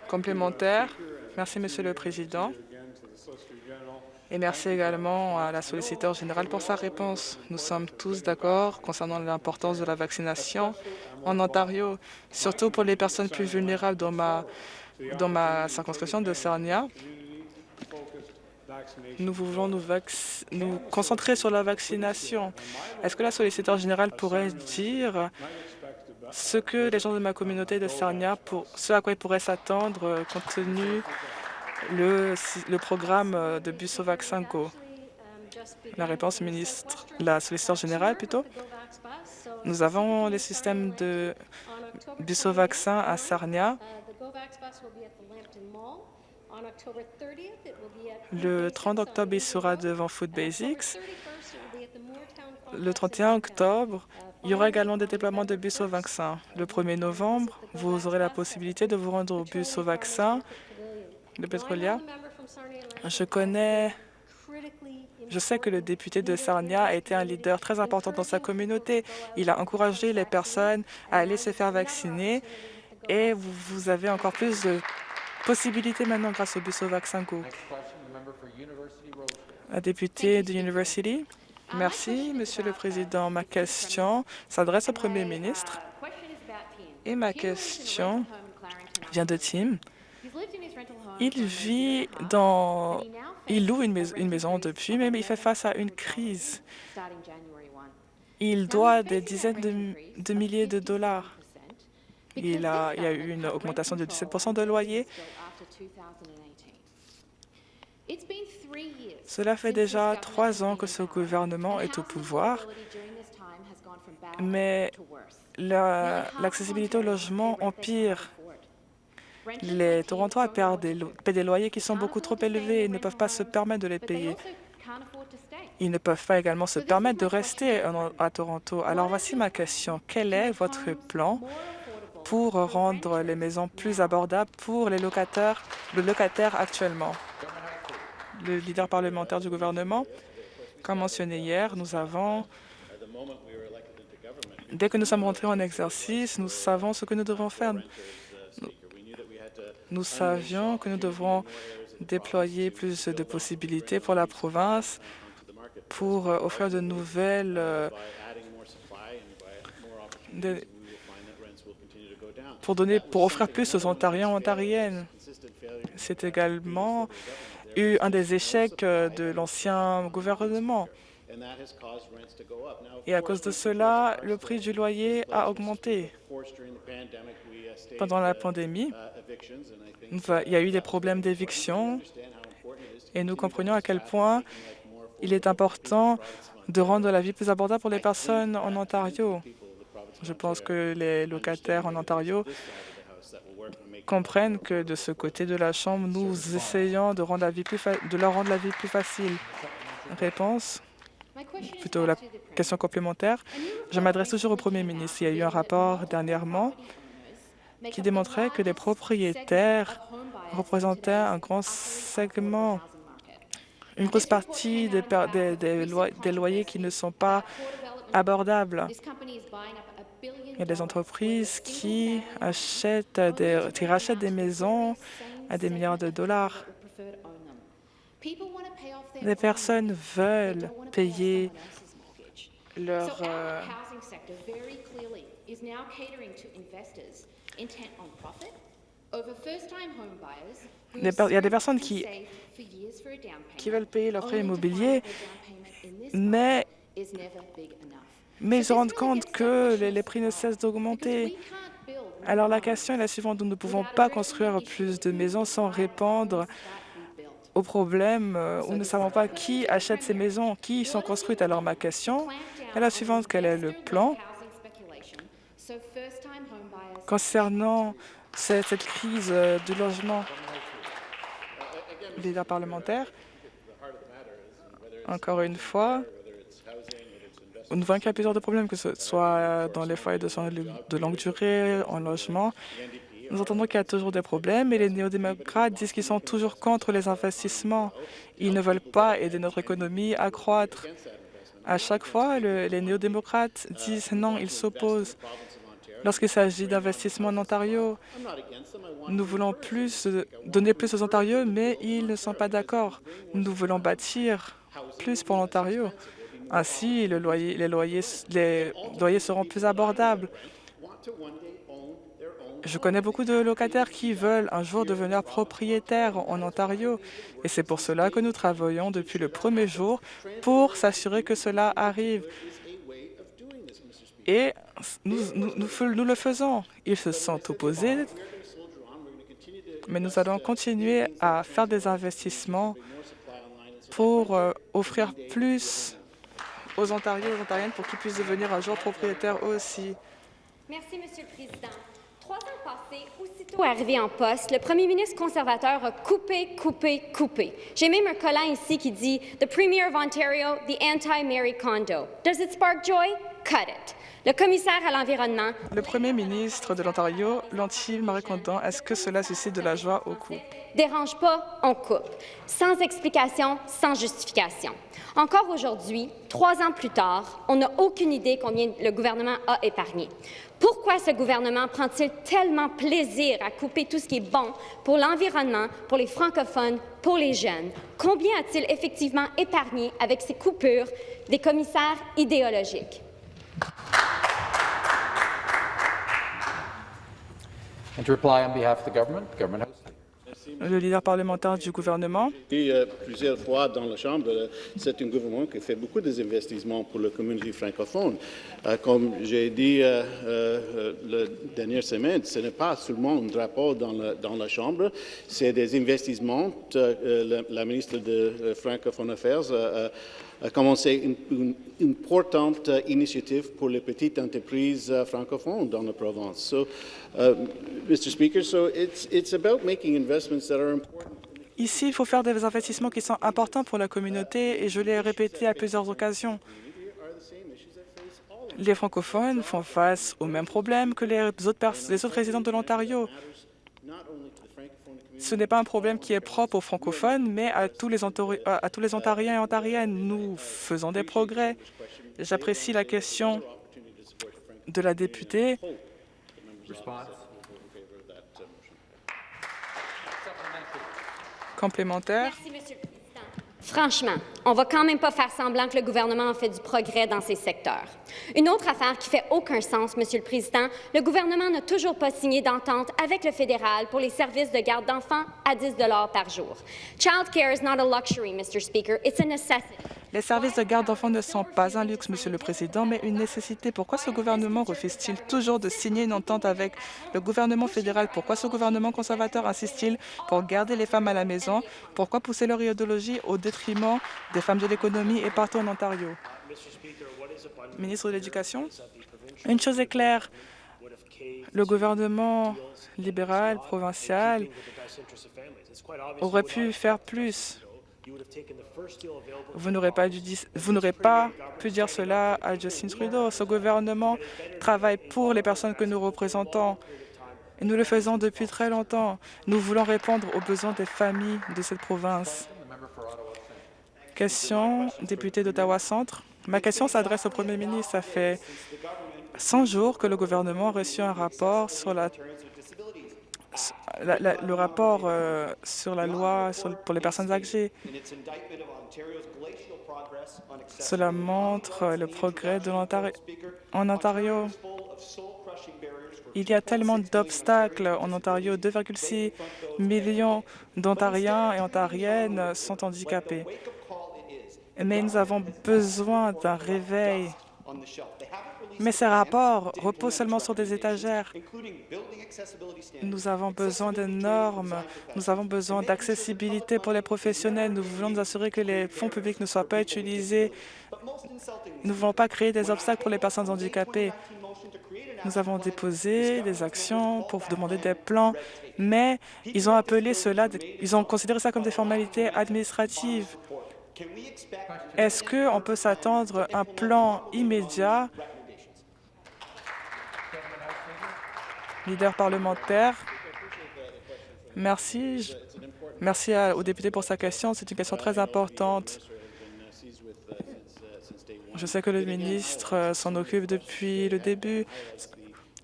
Complémentaire. Merci, Monsieur le Président. Et merci également à la solliciteur générale pour sa réponse. Nous sommes tous d'accord concernant l'importance de la vaccination en Ontario, surtout pour les personnes plus vulnérables dans ma, dans ma circonscription de Sarnia. Nous voulons nous, nous, concentrer sur la vaccination. Est-ce que la solliciteur générale pourrait dire ce que les gens de ma communauté de Sarnia, pour, ce à quoi ils pourraient s'attendre compte tenu le, le programme euh, de bus au vaccin Go? La réponse, ministre, la solliciteur générale plutôt. Nous avons les systèmes de bus au vaccin à Sarnia. Le 30 octobre, il sera devant Food Basics. Le 31 octobre, il y aura également des déploiements de bus au vaccin. Le 1er novembre, vous aurez la possibilité de vous rendre au bus au vaccin. De Petrolia. Je connais, je sais que le député de Sarnia a été un leader très important dans sa communauté. Il a encouragé les personnes à aller se faire vacciner. et vous, avez encore plus de possibilités maintenant grâce au bus au vaccin Go. La députée de University. Merci, Monsieur le Président. Ma question s'adresse au Premier ministre et ma question vient de Tim. Il vit dans... Il loue une, maison, depuis, mais il fait face à une crise. Il doit des dizaines de, milliers de dollars. Il, y a eu une augmentation de 17% de loyer. Cela fait déjà trois ans que ce gouvernement est au pouvoir, mais l'accessibilité au logement empire les Torontois paient des, des loyers qui sont beaucoup trop élevés et ne peuvent pas se permettre de les payer. Ils ne peuvent pas également se permettre de rester à Toronto. Alors voici ma question. Quel est votre plan pour rendre les maisons plus abordables pour les locataires, le locataire actuellement? Le leader parlementaire du gouvernement, comme mentionné hier, nous avons Dès que nous sommes rentrés en exercice, nous savons ce que nous devons faire. Nous savions que nous devrons déployer plus de possibilités pour la province pour euh, offrir de nouvelles euh, pour donner pour offrir plus aux Ontariens et Ontariennes. C'est également eu un des échecs euh, de l'ancien gouvernement. Et à cause de cela, le prix du loyer a augmenté. Pendant la pandémie, il y a eu des problèmes d'éviction et nous comprenions à quel point il est important de rendre la vie plus abordable pour les personnes en Ontario. Je pense que les locataires en Ontario comprennent que de ce côté de la Chambre, nous essayons de, rendre la vie plus de leur rendre la vie plus facile. Réponse? Plutôt la question complémentaire. Je m'adresse toujours au Premier ministre. Il y a eu un rapport dernièrement qui démontrait que les propriétaires représentaient un grand segment, une grosse partie des, des, loyers qui ne sont pas abordables. Il y a des entreprises qui, achètent des, qui rachètent des maisons à des milliards de dollars. Les personnes veulent payer leur... Euh, il y a des personnes qui, qui veulent payer leur prêt immobilier, mais, mais ils se rendent compte que les, prix ne cessent d'augmenter. Alors la question est la suivante, nous ne pouvons pas construire plus de maisons sans répondre aux problèmes euh, où nous ne savons pas qui achète ces maisons, qui sont construites. Alors ma question est la suivante, quel est le plan concernant cette, crise euh, du logement? Leader parlementaire. Encore une fois, nous voyons qu'il y a plusieurs de problèmes, que ce soit dans les foyers de soins de longue durée, en logement. Nous entendons qu'il y a toujours des problèmes et les néo-démocrates disent qu'ils sont toujours contre les investissements. Ils ne veulent pas aider notre économie à croître. À chaque fois, les néo-démocrates disent non, ils s'opposent. Lorsqu'il s'agit d'investissement en Ontario, nous voulons plus, donner plus aux Ontariens, mais ils ne sont pas d'accord. Nous voulons bâtir plus pour l'Ontario. Ainsi, les, loyers, les loyers seront plus abordables. Je connais beaucoup de locataires qui veulent un jour devenir propriétaires en Ontario et c'est pour cela que nous travaillons depuis le premier jour pour s'assurer que cela arrive. Et nous, nous, nous, le faisons. Ils se sont opposés, mais nous allons continuer à faire des investissements pour euh, offrir plus aux Ontariens et aux Ontariennes pour qu'ils puissent devenir un jour propriétaires aussi. Merci, Monsieur le Président. Trois ans passés, aussitôt arrivé en poste, le premier ministre conservateur a coupé, coupé, coupé. J'ai même un collant ici qui dit « The Premier of Ontario, the anti-Mary Condo. Does it spark joy? Cut it. Le commissaire à l'environnement. Le premier ministre de l'Ontario, l'anti-Marie Kondo, est-ce que cela suscite de la joie au coup? Dérange pas, on coupe. Sans explication, sans justification. Encore aujourd'hui, trois ans plus tard, on n'a aucune idée combien le gouvernement a épargné. Pourquoi ce gouvernement prend-il tellement plaisir à couper tout ce qui est bon pour l'environnement, pour les francophones, pour les jeunes? Combien a-t-il effectivement épargné avec ces coupures des commissaires idéologiques? Le leader parlementaire du gouvernement. Euh, plusieurs fois dans la Chambre, euh, c'est un gouvernement qui fait beaucoup d'investissements pour la communauté francophone. Euh, comme j'ai dit la dernière semaine, ce n'est pas seulement un drapeau dans la, dans la Chambre, c'est des investissements. La, la, ministre de Francophone Affairs a une, une, importante initiative pour les petites entreprises francophones dans la province. So, uh, Mr. Speaker, so it's, it's about making investments that. Ici, il faut faire des investissements qui sont importants pour la communauté et je l'ai répété à plusieurs occasions. Les francophones font face aux mêmes problèmes que les autres résidents de l'Ontario. Ce n'est pas un problème qui est propre aux francophones, mais à tous les, Ontariens et Ontariennes. Nous faisons des progrès. J'apprécie la question de la députée. Complémentaire. Franchement, on va quand même pas faire semblant que le gouvernement a fait du progrès dans ces secteurs. Une autre affaire qui fait aucun sens, Monsieur le Président, le gouvernement n'a toujours pas signé d'entente avec le fédéral pour les services de garde d'enfants à 10 par jour. Child care is not a luxury, Mr. Speaker, it's a necessity. Les services de garde d'enfants ne sont pas un luxe, Monsieur le Président, mais une nécessité. Pourquoi ce gouvernement refuse-t-il toujours de signer une entente avec le gouvernement fédéral? Pourquoi ce gouvernement conservateur insiste-t-il pour garder les femmes à la maison? Pourquoi pousser leur idéologie au détriment des femmes de l'économie et partout en Ontario? Ministre de l'Éducation, une chose est claire, le gouvernement libéral, provincial, aurait pu faire plus. Vous n'aurez pas, pas, pu dire cela à Justin Trudeau. Ce gouvernement travaille pour les personnes que nous représentons. Et nous le faisons depuis très longtemps. Nous voulons répondre aux besoins des familles de cette province. Question, député d'Ottawa-Centre. Ma question s'adresse au premier ministre. Ça fait 100 jours que le gouvernement a reçu un rapport sur la le rapport euh, sur la loi pour les personnes âgées. Cela montre le progrès de en Ontario. Il y a tellement d'obstacles en Ontario. 2,6 millions d'Ontariens et Ontariennes sont handicapés. Mais nous avons besoin d'un réveil mais ces rapports reposent seulement sur des étagères. Nous avons besoin de normes, nous avons besoin d'accessibilité pour les professionnels. Nous voulons nous assurer que les fonds publics ne soient pas utilisés. Nous ne voulons pas créer des obstacles pour les personnes handicapées. Nous avons déposé des actions pour demander des plans, mais ils ont appelé cela, ils ont considéré ça comme des formalités administratives. Est-ce qu'on peut s'attendre à un plan immédiat leader parlementaire. Merci. Merci aux députés pour sa question. C'est une question très importante. Je sais que le ministre euh, s'en occupe depuis le début.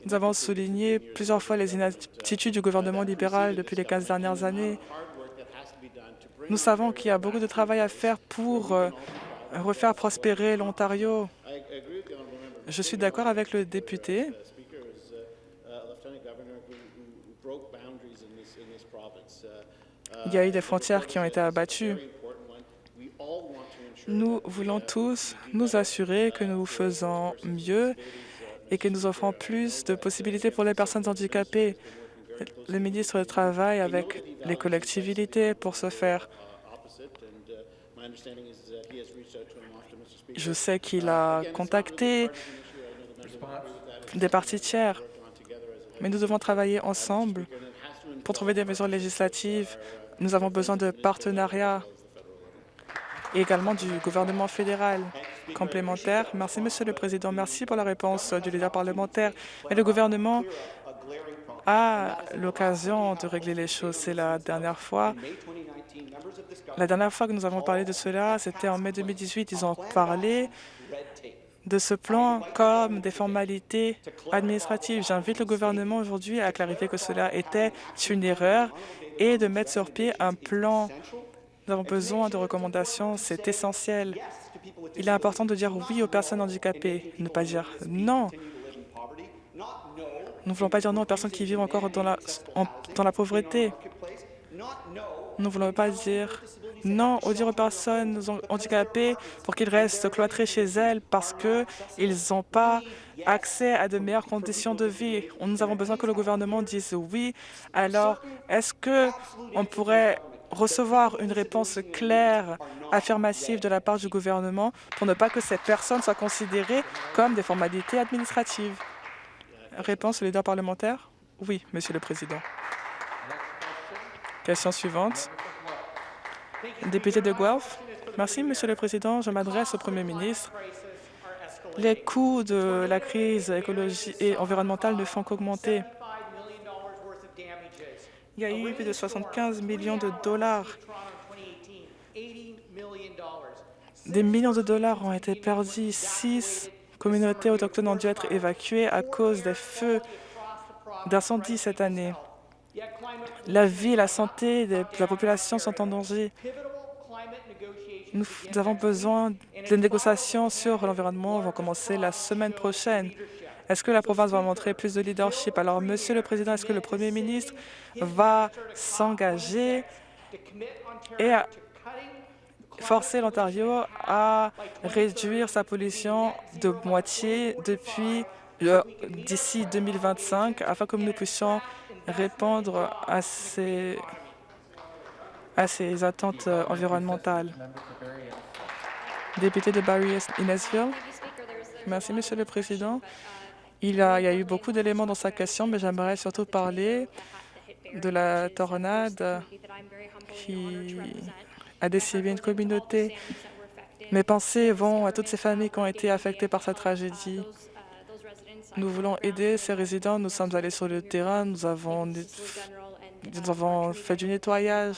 Nous avons souligné plusieurs fois les inaptitudes du gouvernement libéral depuis les 15 dernières années. Nous savons qu'il y a beaucoup de travail à faire pour euh, refaire prospérer l'Ontario. Je suis d'accord avec le député Il y a eu des frontières qui ont été abattues. Nous voulons tous nous assurer que nous faisons mieux et que nous offrons plus de possibilités pour les personnes handicapées. Le ministre travaille avec les collectivités pour ce faire. Je sais qu'il a contacté des parties tiers, mais nous devons travailler ensemble pour trouver des mesures législatives. Nous avons besoin de partenariats et également du gouvernement fédéral complémentaire. Merci, Monsieur le Président. Merci pour la réponse du leader parlementaire. Mais le gouvernement a l'occasion de régler les choses. C'est la dernière fois. La dernière fois que nous avons parlé de cela, c'était en mai 2018. Ils ont parlé de ce plan comme des formalités administratives. J'invite le gouvernement aujourd'hui à clarifier que cela était une erreur et de mettre sur pied un plan nous avons besoin de recommandations, c'est essentiel. Il est important de dire oui aux personnes handicapées, ne pas dire non. Nous ne voulons pas dire non aux personnes qui vivent encore dans la, pauvreté. Nous ne voulons pas dire non aux dire aux personnes handicapées pour qu'ils restent cloîtrés chez elles parce qu'ils n'ont pas accès à de meilleures conditions de vie. Nous avons besoin que le gouvernement dise oui. Alors, est-ce que on pourrait recevoir une réponse claire, affirmative de la part du gouvernement pour ne pas que cette personne soit considérée comme des formalités administratives? Réponse au leader parlementaire? Oui, Monsieur le Président. Question suivante. Député de Guelph. Merci, Monsieur le Président. Je m'adresse au Premier ministre. Les coûts de la crise écologique et environnementale ne font qu'augmenter. Il y a eu plus de 75 millions de dollars. Des millions de dollars ont été perdus. Six communautés autochtones ont dû être évacuées à cause des feux d'incendie cette année. La vie et la santé de la population sont en danger. Nous avons besoin de négociations sur l'environnement vont commencer la semaine prochaine. Est-ce que la province va montrer plus de leadership? Alors, Monsieur le Président, est-ce que le Premier ministre va s'engager et forcer l'Ontario à réduire sa pollution de moitié depuis euh, d'ici 2025 afin que nous puissions répondre à ces, à ces attentes euh, environnementales. Député de Barry Innesville. Merci, Monsieur le Président. Il, y a eu beaucoup d'éléments dans sa question, mais j'aimerais surtout parler de la tornade qui a décimé une communauté. Mes pensées vont à toutes ces familles qui ont été affectées par cette tragédie. Nous voulons aider ces résidents. Nous sommes allés sur le terrain. Nous avons, fait du nettoyage.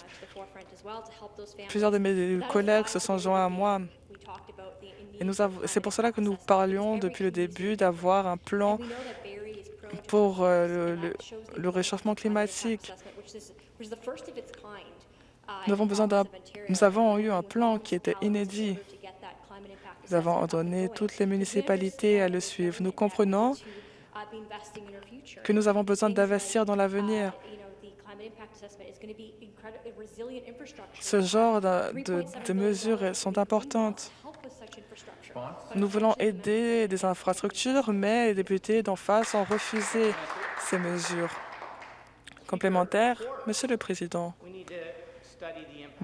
Plusieurs de mes collègues se sont joints à moi. Et c'est pour cela que nous parlions depuis le début d'avoir un plan pour euh, le, le, réchauffement climatique. Nous avons, besoin nous avons eu un plan qui était inédit. Nous avons ordonné toutes les municipalités à le suivre. Nous comprenons que nous avons besoin d'investir dans l'avenir. Ce genre de, de mesures sont importantes. Nous voulons aider des infrastructures, mais les députés d'en face ont refusé ces mesures complémentaires. Monsieur le Président,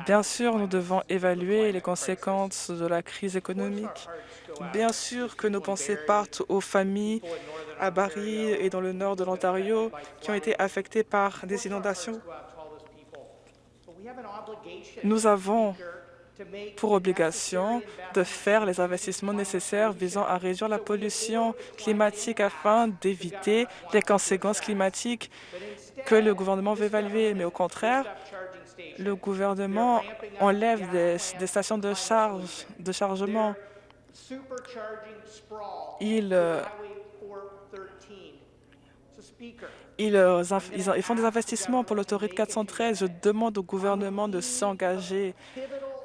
bien sûr, nous devons évaluer les conséquences de la crise économique. Bien sûr que nos pensées partent aux familles à Barrie et dans le nord de l'Ontario qui ont été affectées par des inondations. Nous avons pour obligation de faire les investissements nécessaires visant à réduire la pollution climatique afin d'éviter les conséquences climatiques que le gouvernement veut évaluer. Mais au contraire, le gouvernement enlève des, stations de charge, de chargement. Il, euh, Ils, euh, ils font des investissements pour l'autoroute 413. Je demande au gouvernement de s'engager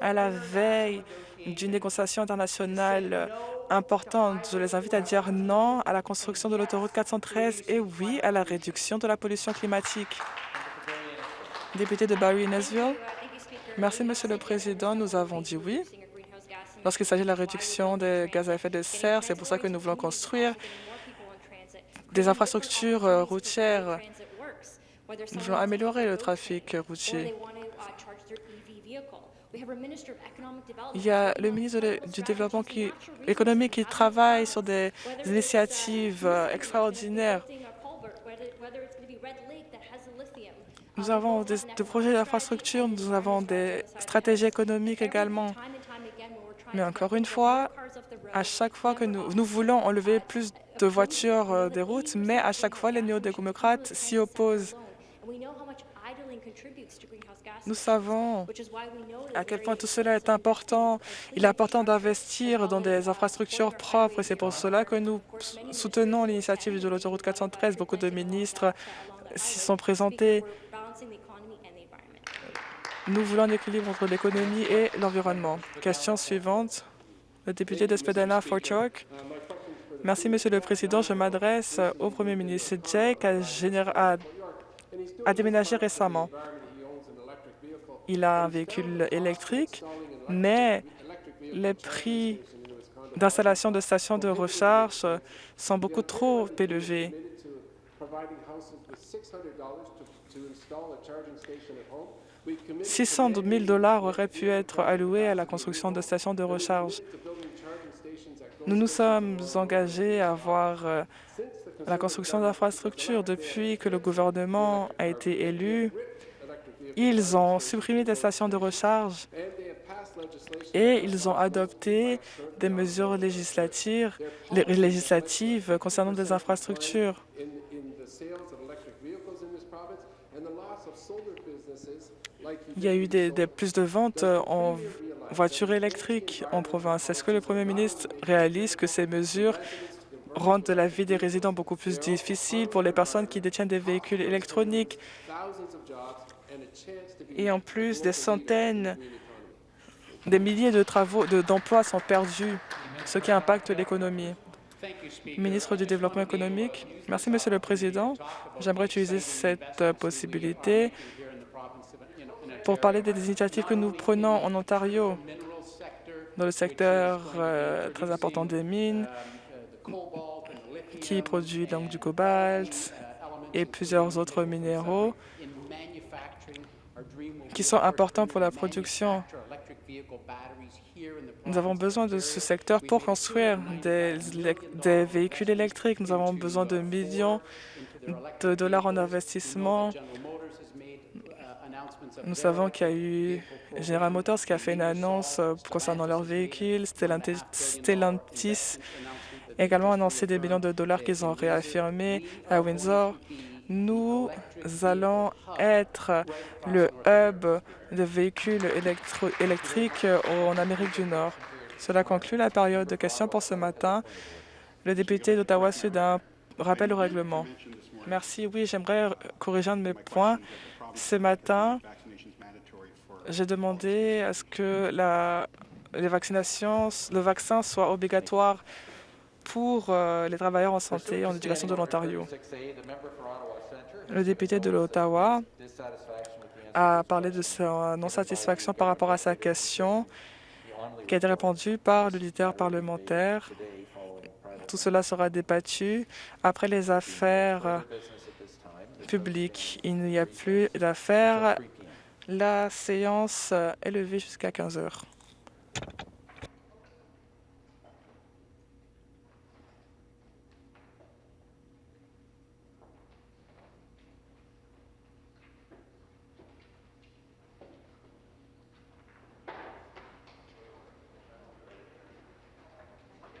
à la veille d'une négociation internationale importante. Je les invite à dire non à la construction de l'autoroute 413 et oui à la réduction de la pollution climatique. Député de Barry-Nesville. Merci, Monsieur le Président. Nous avons dit oui. Lorsqu'il s'agit de la réduction des gaz à effet de serre, c'est pour ça que nous voulons construire des infrastructures euh, routières. Nous voulons améliorer le trafic routier. Il y a le ministre du Développement économique qui travaille sur des initiatives euh, extraordinaires. Nous avons des, projets d'infrastructure, nous avons des stratégies économiques également. Mais encore une fois, à chaque fois que nous, nous voulons enlever plus de voitures euh, des routes, mais à chaque fois, les néo-démocrates s'y opposent. Nous savons à quel point tout cela est important. Il est important d'investir dans des infrastructures propres. C'est pour cela que nous soutenons l'initiative de l'autoroute 413. Beaucoup de ministres s'y sont présentés. Nous voulons un équilibre entre l'économie et l'environnement. Question suivante, le député d'Espedana, Fort York. Merci, Monsieur le Président. Je m'adresse au Premier ministre. Jake a déménagé récemment. Il a un véhicule électrique, mais les prix d'installation de stations de recharge sont beaucoup trop élevés. 600 000 dollars auraient pu être alloués à la construction de stations de recharge. Nous nous sommes engagés à voir euh, la construction d'infrastructures. Depuis que le gouvernement a été élu, ils ont supprimé des stations de recharge et ils ont adopté des mesures législatives, législatives concernant des infrastructures. Il y a eu plus de ventes en voitures électriques en province. Est-ce que le Premier ministre réalise que ces mesures rendent la vie des résidents beaucoup plus difficile pour les personnes qui détiennent des véhicules électroniques? Et en plus des centaines, des milliers de travaux, d'emplois sont perdus, ce qui impacte l'économie. Ministre du Développement économique, merci, Monsieur le Président. J'aimerais utiliser cette possibilité pour parler des initiatives que nous prenons en Ontario dans le secteur euh, très important des mines, qui produit donc du cobalt et plusieurs autres minéraux qui sont importants pour la production. Nous avons besoin de ce secteur pour construire des, des véhicules électriques. Nous avons besoin de millions de dollars en investissement nous savons qu'il y a eu General Motors qui a fait une annonce euh, concernant leurs véhicules. Stellantis a également annoncé des millions de dollars qu'ils ont réaffirmés à Windsor. Nous allons être le hub de véhicules électriques en Amérique du Nord. Cela conclut la période de questions pour ce matin. Le député d'Ottawa-Sud a un rappel au règlement. Merci. Oui, j'aimerais corriger un de mes points. Ce matin, j'ai demandé à ce que la, les vaccinations, le vaccin soit obligatoire pour euh, les travailleurs en santé et en éducation de l'Ontario. Le député de l'Ottawa a parlé de sa non-satisfaction par rapport à sa question qui a été répondue par le leader parlementaire. Tout cela sera débattu après les affaires publiques. Il n'y a plus d'affaires la séance est levée jusqu'à 15 heures.